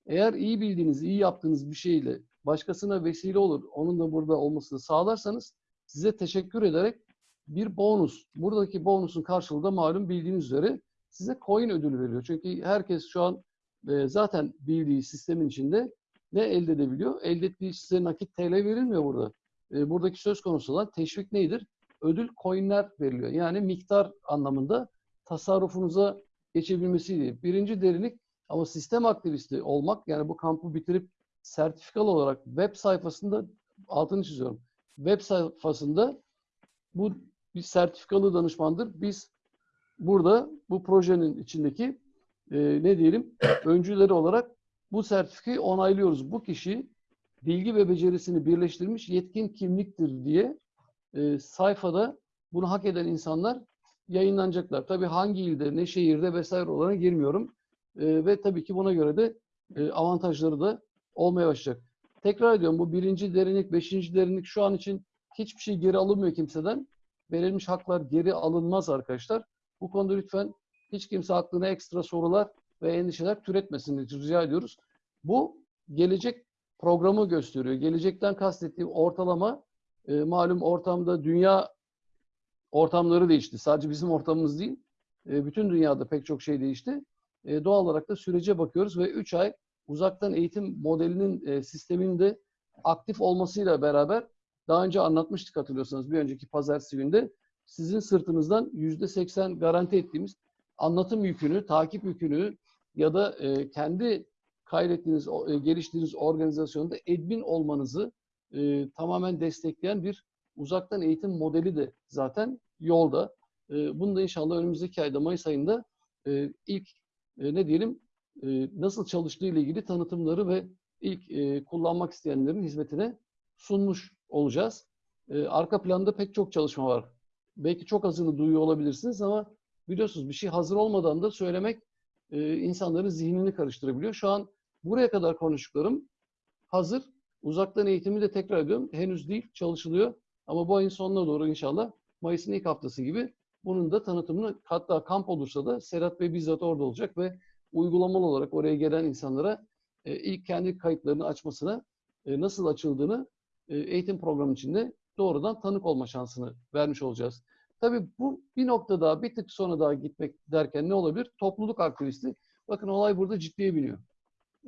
Eğer iyi bildiğiniz, iyi yaptığınız bir şeyle başkasına vesile olur, onun da burada olmasını sağlarsanız size teşekkür ederek bir bonus, buradaki bonusun karşılığı da malum bildiğiniz üzere size coin ödülü veriyor. Çünkü herkes şu an e, zaten bildiği sistemin içinde ne elde edebiliyor? Elde ettiği size nakit TL verilmiyor burada. E, buradaki söz konusu olan teşvik nedir? Ödül coinler veriliyor. Yani miktar anlamında tasarrufunuza geçebilmesi diye. Birinci derinlik ama sistem aktivisti olmak yani bu kampı bitirip sertifikalı olarak web sayfasında altını çiziyorum. Web sayfasında bu bir sertifikalı danışmandır. Biz burada bu projenin içindeki e, ne diyelim öncüleri olarak bu sertifikayı onaylıyoruz. Bu kişi bilgi ve becerisini birleştirmiş yetkin kimliktir diye e, sayfada bunu hak eden insanlar yayınlanacaklar. Tabii hangi ilde, ne şehirde vesaire olana girmiyorum. E, ve tabii ki buna göre de e, avantajları da olmaya başlayacak. Tekrar ediyorum bu birinci derinlik, beşinci derinlik şu an için hiçbir şey geri alınmıyor kimseden. Verilmiş haklar geri alınmaz arkadaşlar. Bu konuda lütfen hiç kimse aklına ekstra sorular ve endişeler türetmesin diye rica ediyoruz. Bu gelecek programı gösteriyor. Gelecekten kastettiğim ortalama e, malum ortamda dünya ortamları değişti. Sadece bizim ortamımız değil. e, bütün dünyada pek çok şey değişti. E, doğal olarak da sürece bakıyoruz ve 3 ay uzaktan eğitim modelinin e, sisteminde aktif olmasıyla beraber daha önce anlatmıştık hatırlıyorsanız bir önceki pazartesi günde sizin sırtınızdan %80 garanti ettiğimiz anlatım yükünü, takip yükünü ya da e, kendi kaydettiğiniz, e, geliştirdiğiniz organizasyonda admin olmanızı e, tamamen destekleyen bir uzaktan eğitim modeli de zaten yolda. E, bunu da inşallah önümüzdeki ayda Mayıs ayında e, ilk e, ne diyelim e, nasıl çalıştığı ile ilgili tanıtımları ve ilk e, kullanmak isteyenlerin hizmetine sunmuş olacağız. E, arka planda pek çok çalışma var. Belki çok azını duyuyor olabilirsiniz ama biliyorsunuz bir şey hazır olmadan da söylemek e, insanların zihnini karıştırabiliyor. Şu an buraya kadar konuştuklarım hazır. Uzaktan eğitimi de tekrar ediyorum. Henüz değil, çalışılıyor. Ama bu ayın sonuna doğru inşallah Mayıs'ın ilk haftası gibi bunun da tanıtımını hatta kamp olursa da Serhat Bey bizzat orada olacak ve uygulamalı olarak oraya gelen insanlara e, ilk kendi kayıtlarını açmasına e, nasıl açıldığını e, eğitim programı içinde doğrudan tanık olma şansını vermiş olacağız. Tabii bu bir nokta daha bir tık sonra daha gitmek derken ne olabilir? Topluluk aktivisti. Bakın olay burada ciddiye biniyor.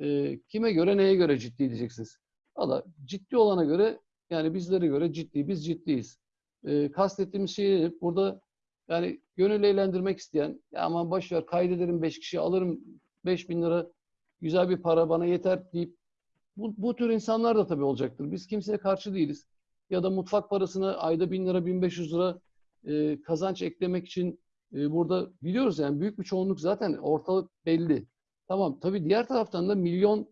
E, kime göre neye göre ciddi diyeceksiniz. Valla ciddi olana göre yani bizlere göre ciddi, biz ciddiyiz. E, kastettiğimiz şey? Burada yani gönül eğlendirmek isteyen, ya aman boş ver kaydederim 5 kişi alırım 5 bin lira güzel bir para bana yeter deyip bu, bu tür insanlar da tabii olacaktır. Biz kimseye karşı değiliz. Ya da mutfak parasına ayda 1000 lira 1500 lira e, kazanç eklemek için e, burada biliyoruz yani büyük bir çoğunluk zaten ortalık belli. Tamam tabii diğer taraftan da milyon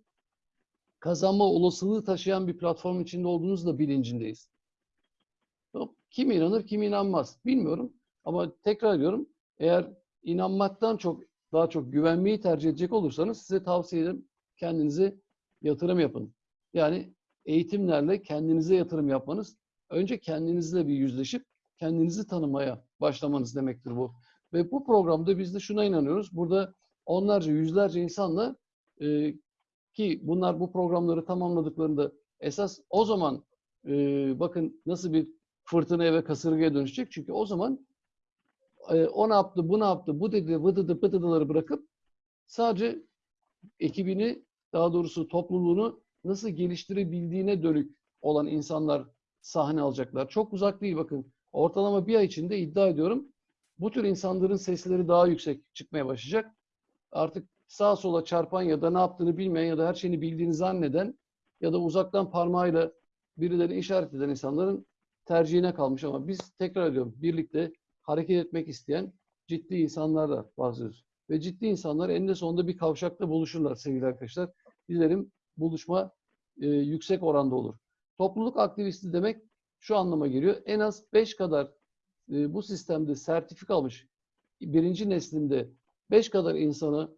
kazanma olasılığı taşıyan bir platform içinde olduğunuz da bilincindeyiz. Kim inanır, kim inanmaz bilmiyorum. Ama tekrar ediyorum, eğer inanmaktan çok daha çok güvenmeyi tercih edecek olursanız size tavsiye ederim kendinize yatırım yapın. Yani eğitimlerle kendinize yatırım yapmanız, önce kendinizle bir yüzleşip kendinizi tanımaya başlamanız demektir bu. Ve bu programda biz de şuna inanıyoruz. Burada onlarca, yüzlerce insanla e, ki bunlar bu programları tamamladıklarında esas o zaman e, bakın nasıl bir fırtınaya ve kasırgaya dönüşecek. Çünkü o zaman e, o ne yaptı, bu ne yaptı, bu dedi, vıdıdı, pıdıdıları bırakıp sadece ekibini, daha doğrusu topluluğunu nasıl geliştirebildiğine dönük olan insanlar sahne alacaklar. Çok uzak değil bakın. Ortalama bir ay içinde iddia ediyorum bu tür insanların sesleri daha yüksek çıkmaya başlayacak. Artık sağa sola çarpan ya da ne yaptığını bilmeyen ya da her şeyini bildiğini zanneden ya da uzaktan parmağıyla birileri işaret eden insanların tercihine kalmış ama biz tekrar ediyorum birlikte hareket etmek isteyen ciddi insanlarla bahsediyoruz. Ve ciddi insanlar eninde sonunda bir kavşakta buluşurlar sevgili arkadaşlar. Dilerim buluşma e, yüksek oranda olur. Topluluk aktivisti demek şu anlama geliyor. En az 5 kadar e, bu sistemde sertifika almış birinci neslinde 5 kadar insanı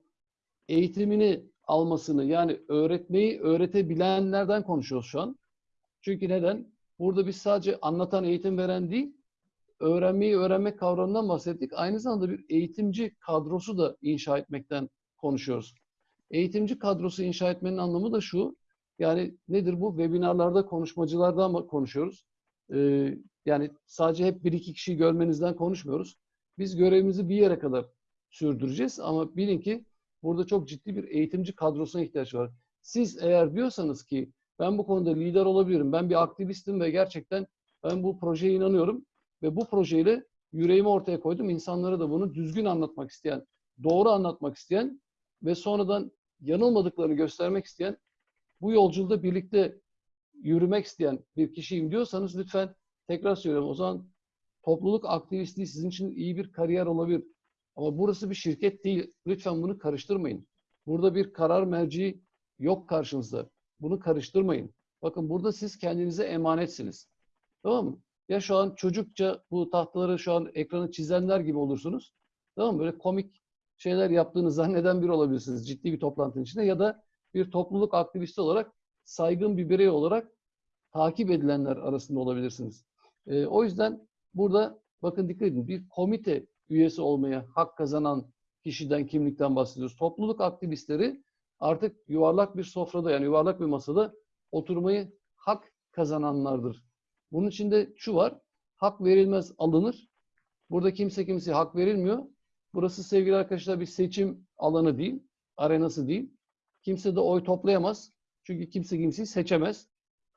eğitimini almasını yani öğretmeyi öğretebilenlerden konuşuyoruz şu an. Çünkü neden? Burada biz sadece anlatan, eğitim veren değil, öğrenmeyi öğrenmek kavramından bahsettik. Aynı zamanda bir eğitimci kadrosu da inşa etmekten konuşuyoruz. Eğitimci kadrosu inşa etmenin anlamı da şu. Yani nedir bu? Webinarlarda konuşmacılardan konuşuyoruz? Ee, yani sadece hep bir iki kişiyi görmenizden konuşmuyoruz. Biz görevimizi bir yere kadar sürdüreceğiz ama bilin ki burada çok ciddi bir eğitimci kadrosuna ihtiyaç var. Siz eğer diyorsanız ki ben bu konuda lider olabilirim, ben bir aktivistim ve gerçekten ben bu projeye inanıyorum ve bu projeyle yüreğimi ortaya koydum. İnsanlara da bunu düzgün anlatmak isteyen, doğru anlatmak isteyen ve sonradan yanılmadıklarını göstermek isteyen, bu yolculukta birlikte yürümek isteyen bir kişiyim diyorsanız lütfen tekrar söylüyorum o zaman topluluk aktivistliği sizin için iyi bir kariyer olabilir. Ama burası bir şirket değil. Lütfen bunu karıştırmayın. Burada bir karar merci yok karşınızda. Bunu karıştırmayın. Bakın burada siz kendinize emanetsiniz. Tamam mı? Ya şu an çocukça bu tahtaları şu an ekranı çizenler gibi olursunuz. Tamam mı? Böyle komik şeyler yaptığını zanneden biri olabilirsiniz ciddi bir toplantının içinde ya da bir topluluk aktivisti olarak saygın bir birey olarak takip edilenler arasında olabilirsiniz. Ee, o yüzden burada bakın dikkat edin bir komite üyesi olmaya hak kazanan kişiden, kimlikten bahsediyoruz. Topluluk aktivistleri artık yuvarlak bir sofrada yani yuvarlak bir masada oturmayı hak kazananlardır. Bunun içinde şu var, hak verilmez alınır. Burada kimse kimseye hak verilmiyor. Burası sevgili arkadaşlar bir seçim alanı değil, arenası değil. Kimse de oy toplayamaz. Çünkü kimse kimseyi seçemez.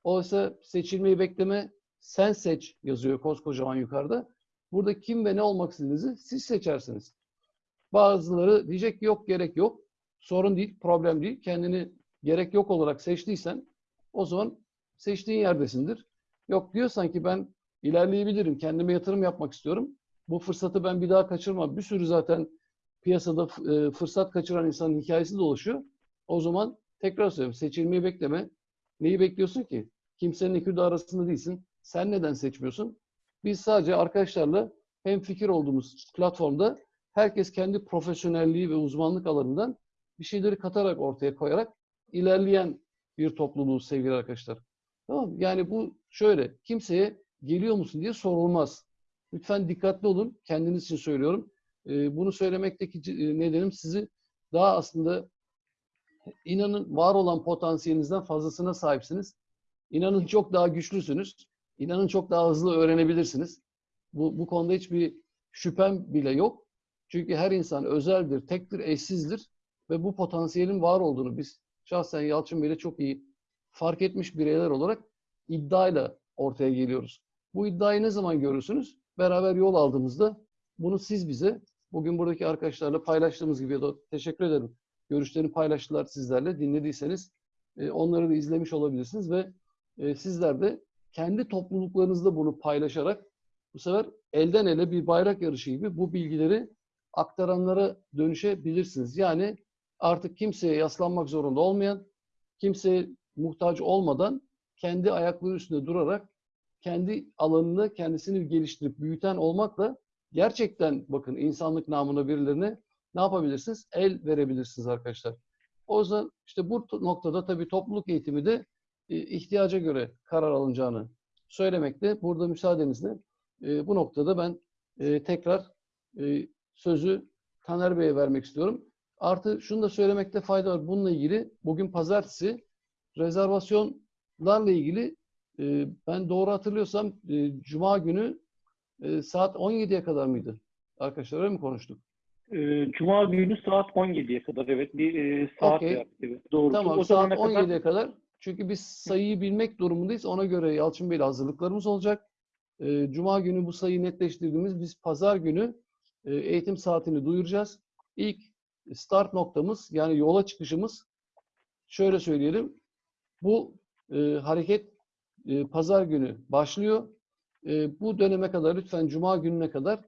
Oysa seçilmeyi bekleme, sen seç yazıyor koskocaman yukarıda. Burada kim ve ne olmak istediğinizi siz seçersiniz. Bazıları diyecek ki yok gerek yok. Sorun değil, problem değil. Kendini gerek yok olarak seçtiysen o zaman seçtiğin yerdesindir. Yok diyorsan ki ben ilerleyebilirim, kendime yatırım yapmak istiyorum. Bu fırsatı ben bir daha kaçırmam. Bir sürü zaten piyasada e, fırsat kaçıran insanın hikayesi dolaşıyor. O zaman tekrar söylüyorum seçilmeyi bekleme. Neyi bekliyorsun ki? Kimsenin ikili arasında değilsin. Sen neden seçmiyorsun? Biz sadece arkadaşlarla hem fikir olduğumuz platformda herkes kendi profesyonelliği ve uzmanlık alanından bir şeyleri katarak ortaya koyarak ilerleyen bir topluluğu sevgili arkadaşlar. Tamam mı? Yani bu şöyle kimseye geliyor musun diye sorulmaz. Lütfen dikkatli olun. Kendiniz için söylüyorum. Ee, bunu söylemekteki e, nedenim sizi daha aslında inanın var olan potansiyelinizden fazlasına sahipsiniz. İnanın çok daha güçlüsünüz. İnanın çok daha hızlı öğrenebilirsiniz. Bu, bu konuda hiçbir şüphem bile yok. Çünkü her insan özeldir, tektir, eşsizdir ve bu potansiyelin var olduğunu biz şahsen Yalçın Bey'le çok iyi fark etmiş bireyler olarak iddiayla ortaya geliyoruz. Bu iddiayı ne zaman görürsünüz? Beraber yol aldığımızda bunu siz bize bugün buradaki arkadaşlarla paylaştığımız gibi ya da teşekkür ederim. Görüşlerini paylaştılar sizlerle. Dinlediyseniz e, onları da izlemiş olabilirsiniz ve e, sizler de kendi topluluklarınızda bunu paylaşarak bu sefer elden ele bir bayrak yarışı gibi bu bilgileri aktaranlara dönüşebilirsiniz. Yani artık kimseye yaslanmak zorunda olmayan, kimseye muhtaç olmadan kendi ayakları üstünde durarak kendi alanını kendisini geliştirip büyüten olmakla gerçekten bakın insanlık namına birilerine ne yapabilirsiniz? El verebilirsiniz arkadaşlar. O yüzden işte bu noktada tabii topluluk eğitimi de e, ihtiyaca göre karar alınacağını söylemekte. Burada müsaadenizle e, bu noktada ben e, tekrar sözü Taner Bey'e vermek istiyorum. Artı şunu da söylemekte fayda var. Bununla ilgili bugün pazartesi rezervasyonlarla ilgili ben doğru hatırlıyorsam Cuma günü saat 17'ye kadar mıydı? Arkadaşlar öyle mi konuştuk? Ee, Cuma günü saat 17'ye kadar evet bir e, saat Okey. yaptık. Evet, doğru. Tamam o saat zamana kadar 17'ye kadar. Çünkü biz sayıyı bilmek durumundayız. Ona göre Yalçın Bey'le hazırlıklarımız olacak. Ee, Cuma günü bu sayıyı netleştirdiğimiz biz pazar günü e, eğitim saatini duyuracağız. İlk start noktamız yani yola çıkışımız şöyle söyleyelim. Bu e, hareket e, pazar günü başlıyor. E, bu döneme kadar lütfen Cuma gününe kadar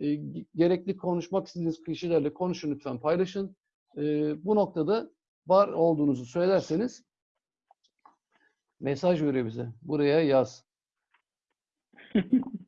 e, gerekli konuşmak istediğiniz kişilerle konuşun lütfen paylaşın. E, bu noktada var olduğunuzu söylerseniz mesaj veriyor bize. Buraya yaz.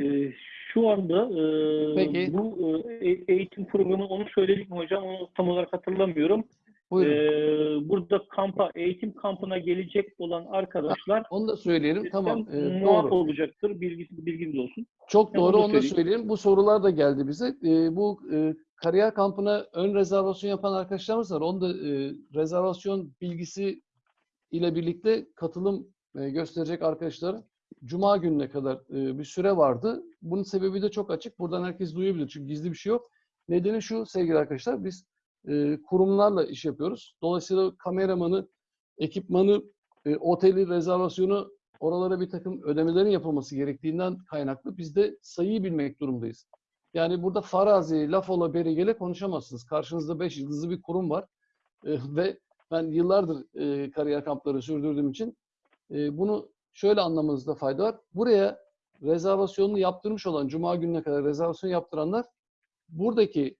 Ee, şu anda e, Peki. bu e, e- eğitim programı onu söyledik mi hocam? Onu tam olarak hatırlamıyorum. Buyurun. Ee, burada kampa, eğitim kampına gelecek olan arkadaşlar Onu da söyleyelim. Tamam. e, doğru. olacaktır. Bilgisi, bilginiz olsun. Çok doğru. onu da Onu da söyleyelim. Bu sorular da geldi bize. E, bu e, kariyer kampına ön rezervasyon yapan arkadaşlarımız var. Onu da e, rezervasyon bilgisi ile birlikte katılım e, gösterecek arkadaşlara Cuma gününe kadar e, bir süre vardı. Bunun sebebi de çok açık. Buradan herkes duyabilir. Çünkü gizli bir şey yok. Nedeni şu sevgili arkadaşlar. Biz kurumlarla iş yapıyoruz. Dolayısıyla kameramanı, ekipmanı, oteli, rezervasyonu oralara bir takım ödemelerin yapılması gerektiğinden kaynaklı biz de sayıyı bilmek durumdayız. Yani burada farazi, laf ola beri gele konuşamazsınız. Karşınızda beş yıldızlı bir kurum var. Ve ben yıllardır kariyer kampları sürdürdüğüm için bunu şöyle anlamanızda fayda var. Buraya rezervasyonunu yaptırmış olan, Cuma gününe kadar rezervasyon yaptıranlar buradaki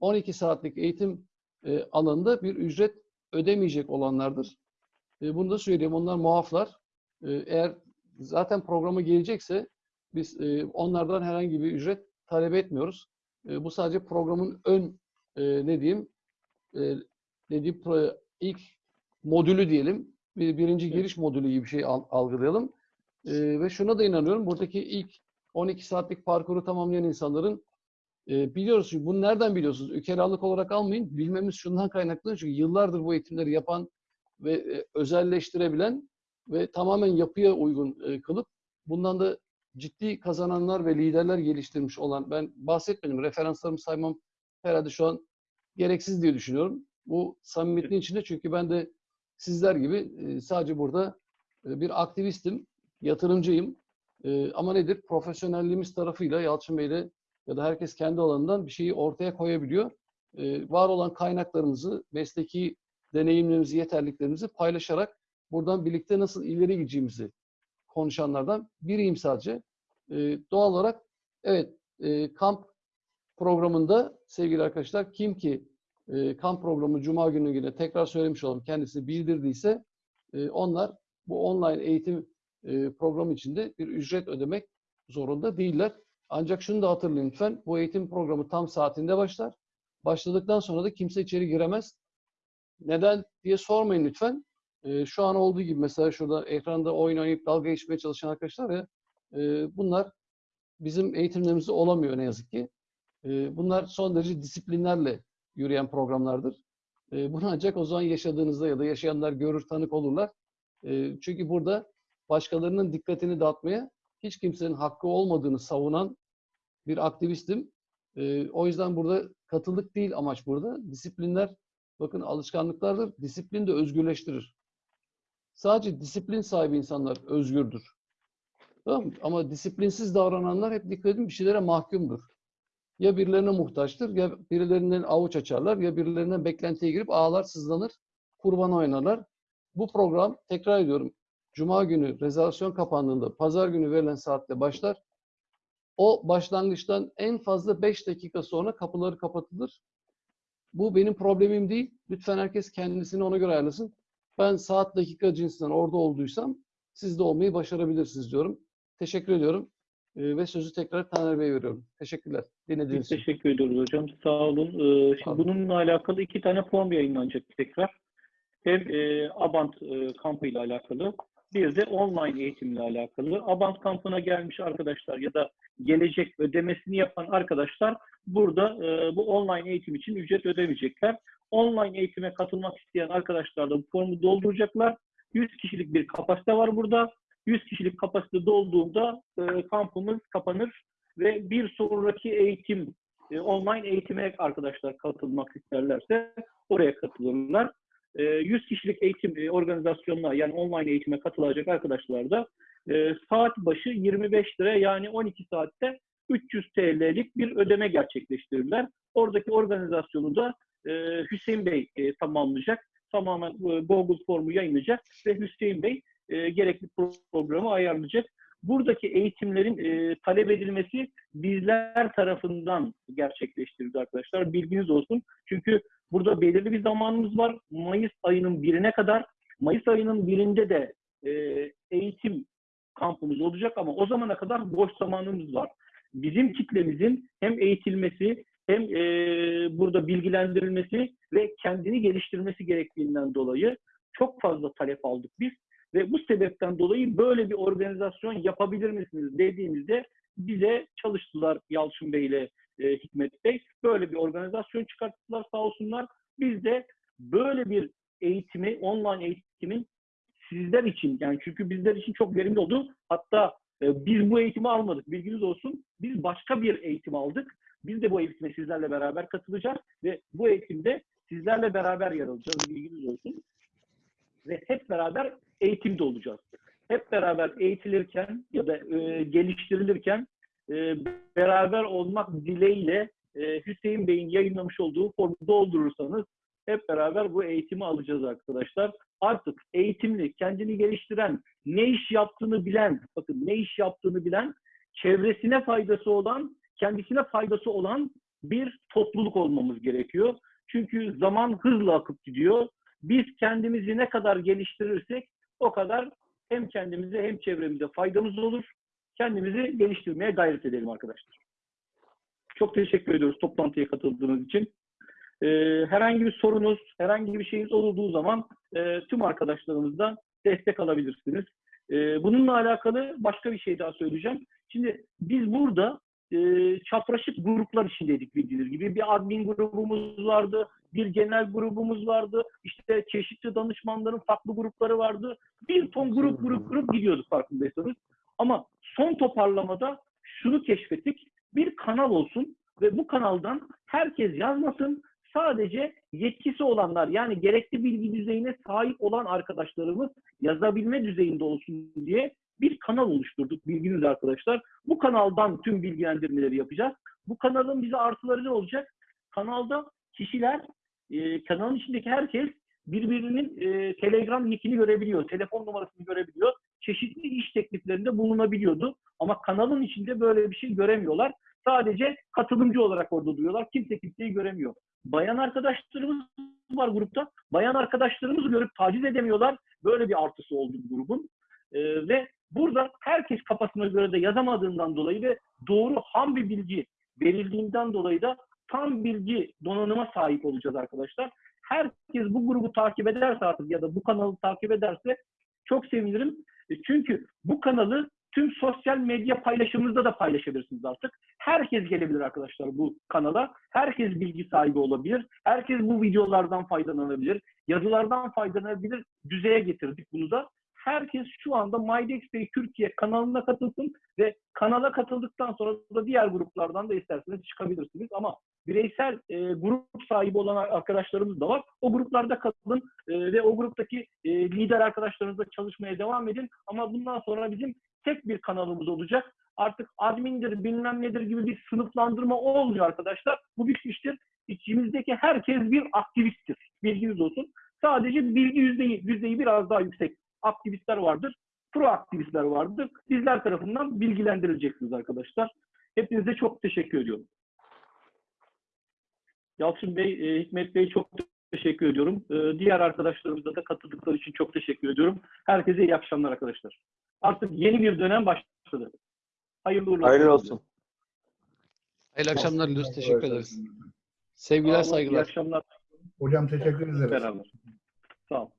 12 saatlik eğitim e, alanında bir ücret ödemeyecek olanlardır. E, bunu da söyleyeyim. Onlar muaflar. E, eğer zaten programa gelecekse biz onlardan herhangi bir ücret talep etmiyoruz. Bu sadece programın ön ne diyeyim ne diyeyim ilk modülü diyelim. Bir, birinci giriş modülü gibi bir şey al- algılayalım. Ve şuna da inanıyorum. Buradaki ilk 12 saatlik parkuru tamamlayan insanların e, biliyoruz çünkü bunu nereden biliyorsunuz? Ükeralık olarak almayın. Bilmemiz şundan kaynaklı. Çünkü yıllardır bu eğitimleri yapan ve e, özelleştirebilen ve tamamen yapıya uygun e, kılıp bundan da ciddi kazananlar ve liderler geliştirmiş olan ben bahsetmedim. Referanslarımı saymam herhalde şu an gereksiz diye düşünüyorum. Bu samimiyetin içinde çünkü ben de sizler gibi e, sadece burada e, bir aktivistim, yatırımcıyım. E, ama nedir? Profesyonelliğimiz tarafıyla Yalçın Bey'le ya da herkes kendi alanından bir şeyi ortaya koyabiliyor. E, var olan kaynaklarımızı, mesleki deneyimlerimizi, yeterliklerimizi paylaşarak buradan birlikte nasıl ileri gideceğimizi konuşanlardan biriyim sadece. E, doğal olarak evet e, kamp programında sevgili arkadaşlar kim ki e, kamp programı Cuma günü yine tekrar söylemiş olalım kendisi bildirdiyse e, onlar bu online eğitim e, programı içinde bir ücret ödemek zorunda değiller. Ancak şunu da hatırlayın lütfen bu eğitim programı tam saatinde başlar. Başladıktan sonra da kimse içeri giremez. Neden diye sormayın lütfen. E, şu an olduğu gibi mesela şurada ekranda oyun oynayıp dalga geçmeye çalışan arkadaşlar ya e, bunlar bizim eğitimlerimizde olamıyor ne yazık ki. E, bunlar son derece disiplinlerle yürüyen programlardır. E, bunu ancak o zaman yaşadığınızda ya da yaşayanlar görür, tanık olurlar. E, çünkü burada başkalarının dikkatini dağıtmaya hiç kimsenin hakkı olmadığını savunan bir aktivistim. E, o yüzden burada katılık değil amaç burada. Disiplinler, bakın alışkanlıklardır. Disiplin de özgürleştirir. Sadece disiplin sahibi insanlar özgürdür. Tamam mı? Ama disiplinsiz davrananlar hep dikkat edin bir şeylere mahkumdur. Ya birilerine muhtaçtır, ya birilerinden avuç açarlar, ya birilerinden beklentiye girip ağlar, sızlanır, kurban oynarlar. Bu program, tekrar ediyorum, Cuma günü rezervasyon kapandığında, pazar günü verilen saatte başlar. O başlangıçtan en fazla 5 dakika sonra kapıları kapatılır. Bu benim problemim değil. Lütfen herkes kendisini ona göre ayarlasın. Ben saat dakika cinsinden orada olduysam siz de olmayı başarabilirsiniz diyorum. Teşekkür ediyorum. Ee, ve sözü tekrar Taner Bey'e veriyorum. Teşekkürler. Dinlediğiniz için. teşekkür ediyoruz hocam. Sağ olun. Ee, şimdi bununla alakalı iki tane form yayınlanacak tekrar. Hem e, Abant e, kampı ile alakalı, bir de online eğitimle alakalı. Abant kampına gelmiş arkadaşlar ya da gelecek ödemesini yapan arkadaşlar burada e, bu online eğitim için ücret ödemeyecekler. Online eğitime katılmak isteyen arkadaşlar da bu formu dolduracaklar 100 kişilik bir kapasite var burada. 100 kişilik kapasite dolduğunda e, kampımız kapanır ve bir sonraki eğitim, e, online eğitime arkadaşlar katılmak isterlerse oraya katılırlar. E, 100 kişilik eğitim e, organizasyonuna yani online eğitime katılacak arkadaşlar da e, saat başı 25 lira yani 12 saatte 300 TL'lik bir ödeme gerçekleştirirler. Oradaki organizasyonu da e, Hüseyin Bey tamamlayacak. Tamamen Google formu yayınlayacak ve Hüseyin Bey gerekli programı ayarlayacak. Buradaki eğitimlerin e, talep edilmesi bizler tarafından gerçekleştirildi arkadaşlar. Bilginiz olsun. Çünkü burada belirli bir zamanımız var. Mayıs ayının birine kadar. Mayıs ayının birinde de e, eğitim kampımız olacak ama o zamana kadar boş zamanımız var. Bizim kitlemizin hem eğitilmesi hem e, burada bilgilendirilmesi ve kendini geliştirmesi gerektiğinden dolayı çok fazla talep aldık biz. Ve bu sebepten dolayı böyle bir organizasyon yapabilir misiniz dediğimizde bize çalıştılar Yalçın Bey ile e, Hikmet Bey. Böyle bir organizasyon çıkarttılar sağ olsunlar. Biz de böyle bir eğitimi, online eğitimin sizler için yani çünkü bizler için çok verimli oldu. Hatta e, biz bu eğitimi almadık. Bilginiz olsun. Biz başka bir eğitim aldık. Biz de bu eğitime sizlerle beraber katılacağız ve bu eğitimde sizlerle beraber yer alacağız. Bilginiz olsun. Ve hep beraber eğitimde olacağız. Hep beraber eğitilirken ya da e, geliştirilirken e, beraber olmak dileğiyle e, Hüseyin Bey'in yayınlamış olduğu formu doldurursanız hep beraber bu eğitimi alacağız arkadaşlar. Artık eğitimli, kendini geliştiren, ne iş yaptığını bilen, bakın ne iş yaptığını bilen, çevresine faydası olan, kendisine faydası olan bir topluluk olmamız gerekiyor. Çünkü zaman hızla akıp gidiyor. Biz kendimizi ne kadar geliştirirsek o kadar hem kendimize hem çevremize faydamız olur. Kendimizi geliştirmeye gayret edelim arkadaşlar. Çok teşekkür ediyoruz toplantıya katıldığınız için. Ee, herhangi bir sorunuz, herhangi bir şeyiniz olduğu zaman e, tüm arkadaşlarımızdan destek alabilirsiniz. Ee, bununla alakalı başka bir şey daha söyleyeceğim. Şimdi biz burada e, çapraşık gruplar içindeydik bildiğiniz gibi. Bir admin grubumuz vardı, bir genel grubumuz vardı. İşte çeşitli danışmanların farklı grupları vardı. Bir ton grup grup grup gidiyorduk farkındaysanız. Ama son toparlamada şunu keşfettik. Bir kanal olsun ve bu kanaldan herkes yazmasın. Sadece yetkisi olanlar yani gerekli bilgi düzeyine sahip olan arkadaşlarımız yazabilme düzeyinde olsun diye bir kanal oluşturduk bilginiz arkadaşlar. Bu kanaldan tüm bilgilendirmeleri yapacağız. Bu kanalın bize artıları ne olacak? Kanalda kişiler, e, kanalın içindeki herkes birbirinin e, Telegram nickini görebiliyor, telefon numarasını görebiliyor. Çeşitli iş tekliflerinde bulunabiliyordu. Ama kanalın içinde böyle bir şey göremiyorlar. Sadece katılımcı olarak orada duruyorlar. Kimse kimseyi göremiyor. Bayan arkadaşlarımız var grupta. Bayan arkadaşlarımızı görüp taciz edemiyorlar. Böyle bir artısı oldu bu grubun. Ee, ve burada herkes kafasına göre de yazamadığından dolayı ve doğru ham bir bilgi verildiğinden dolayı da tam bilgi donanıma sahip olacağız arkadaşlar. Herkes bu grubu takip ederse artık ya da bu kanalı takip ederse çok sevinirim. E, Çünkü bu kanalı tüm sosyal medya paylaşımınızda da paylaşabilirsiniz artık. Herkes gelebilir arkadaşlar bu kanala. Herkes bilgi sahibi olabilir. Herkes bu videolardan faydalanabilir. Yazılardan faydalanabilir. Düzeye getirdik bunu da. Herkes şu anda MyDexPay Türkiye kanalına katılsın ve kanala katıldıktan sonra da diğer gruplardan da isterseniz çıkabilirsiniz. Ama bireysel e, grup sahibi olan arkadaşlarımız da var. O gruplarda katılın e, ve o gruptaki e, lider arkadaşlarınızla çalışmaya devam edin. Ama bundan sonra bizim tek bir kanalımız olacak. Artık admindir, bilmem nedir gibi bir sınıflandırma olmuyor arkadaşlar. Bu bitmiştir. İçimizdeki herkes bir aktivisttir. Bilginiz olsun. Sadece bilgi yüzdeyi, yüzdeyi biraz daha yüksek aktivistler vardır. Proaktivistler vardır. Bizler tarafından bilgilendirileceksiniz arkadaşlar. Hepinize çok teşekkür ediyorum. Yalçın Bey, e, Hikmet Bey çok teşekkür ediyorum. E, diğer arkadaşlarımıza da katıldıkları için çok teşekkür ediyorum. Herkese iyi akşamlar arkadaşlar. Artık yeni bir dönem başladı. Hayırlı uğurlu Hayırlı olsun. Hayırlı akşamlar diliyoruz. Teşekkür ederiz. Sevgiler, olun, İyi saygılar. akşamlar Hocam teşekkür ederiz. beraber. Sağ olun.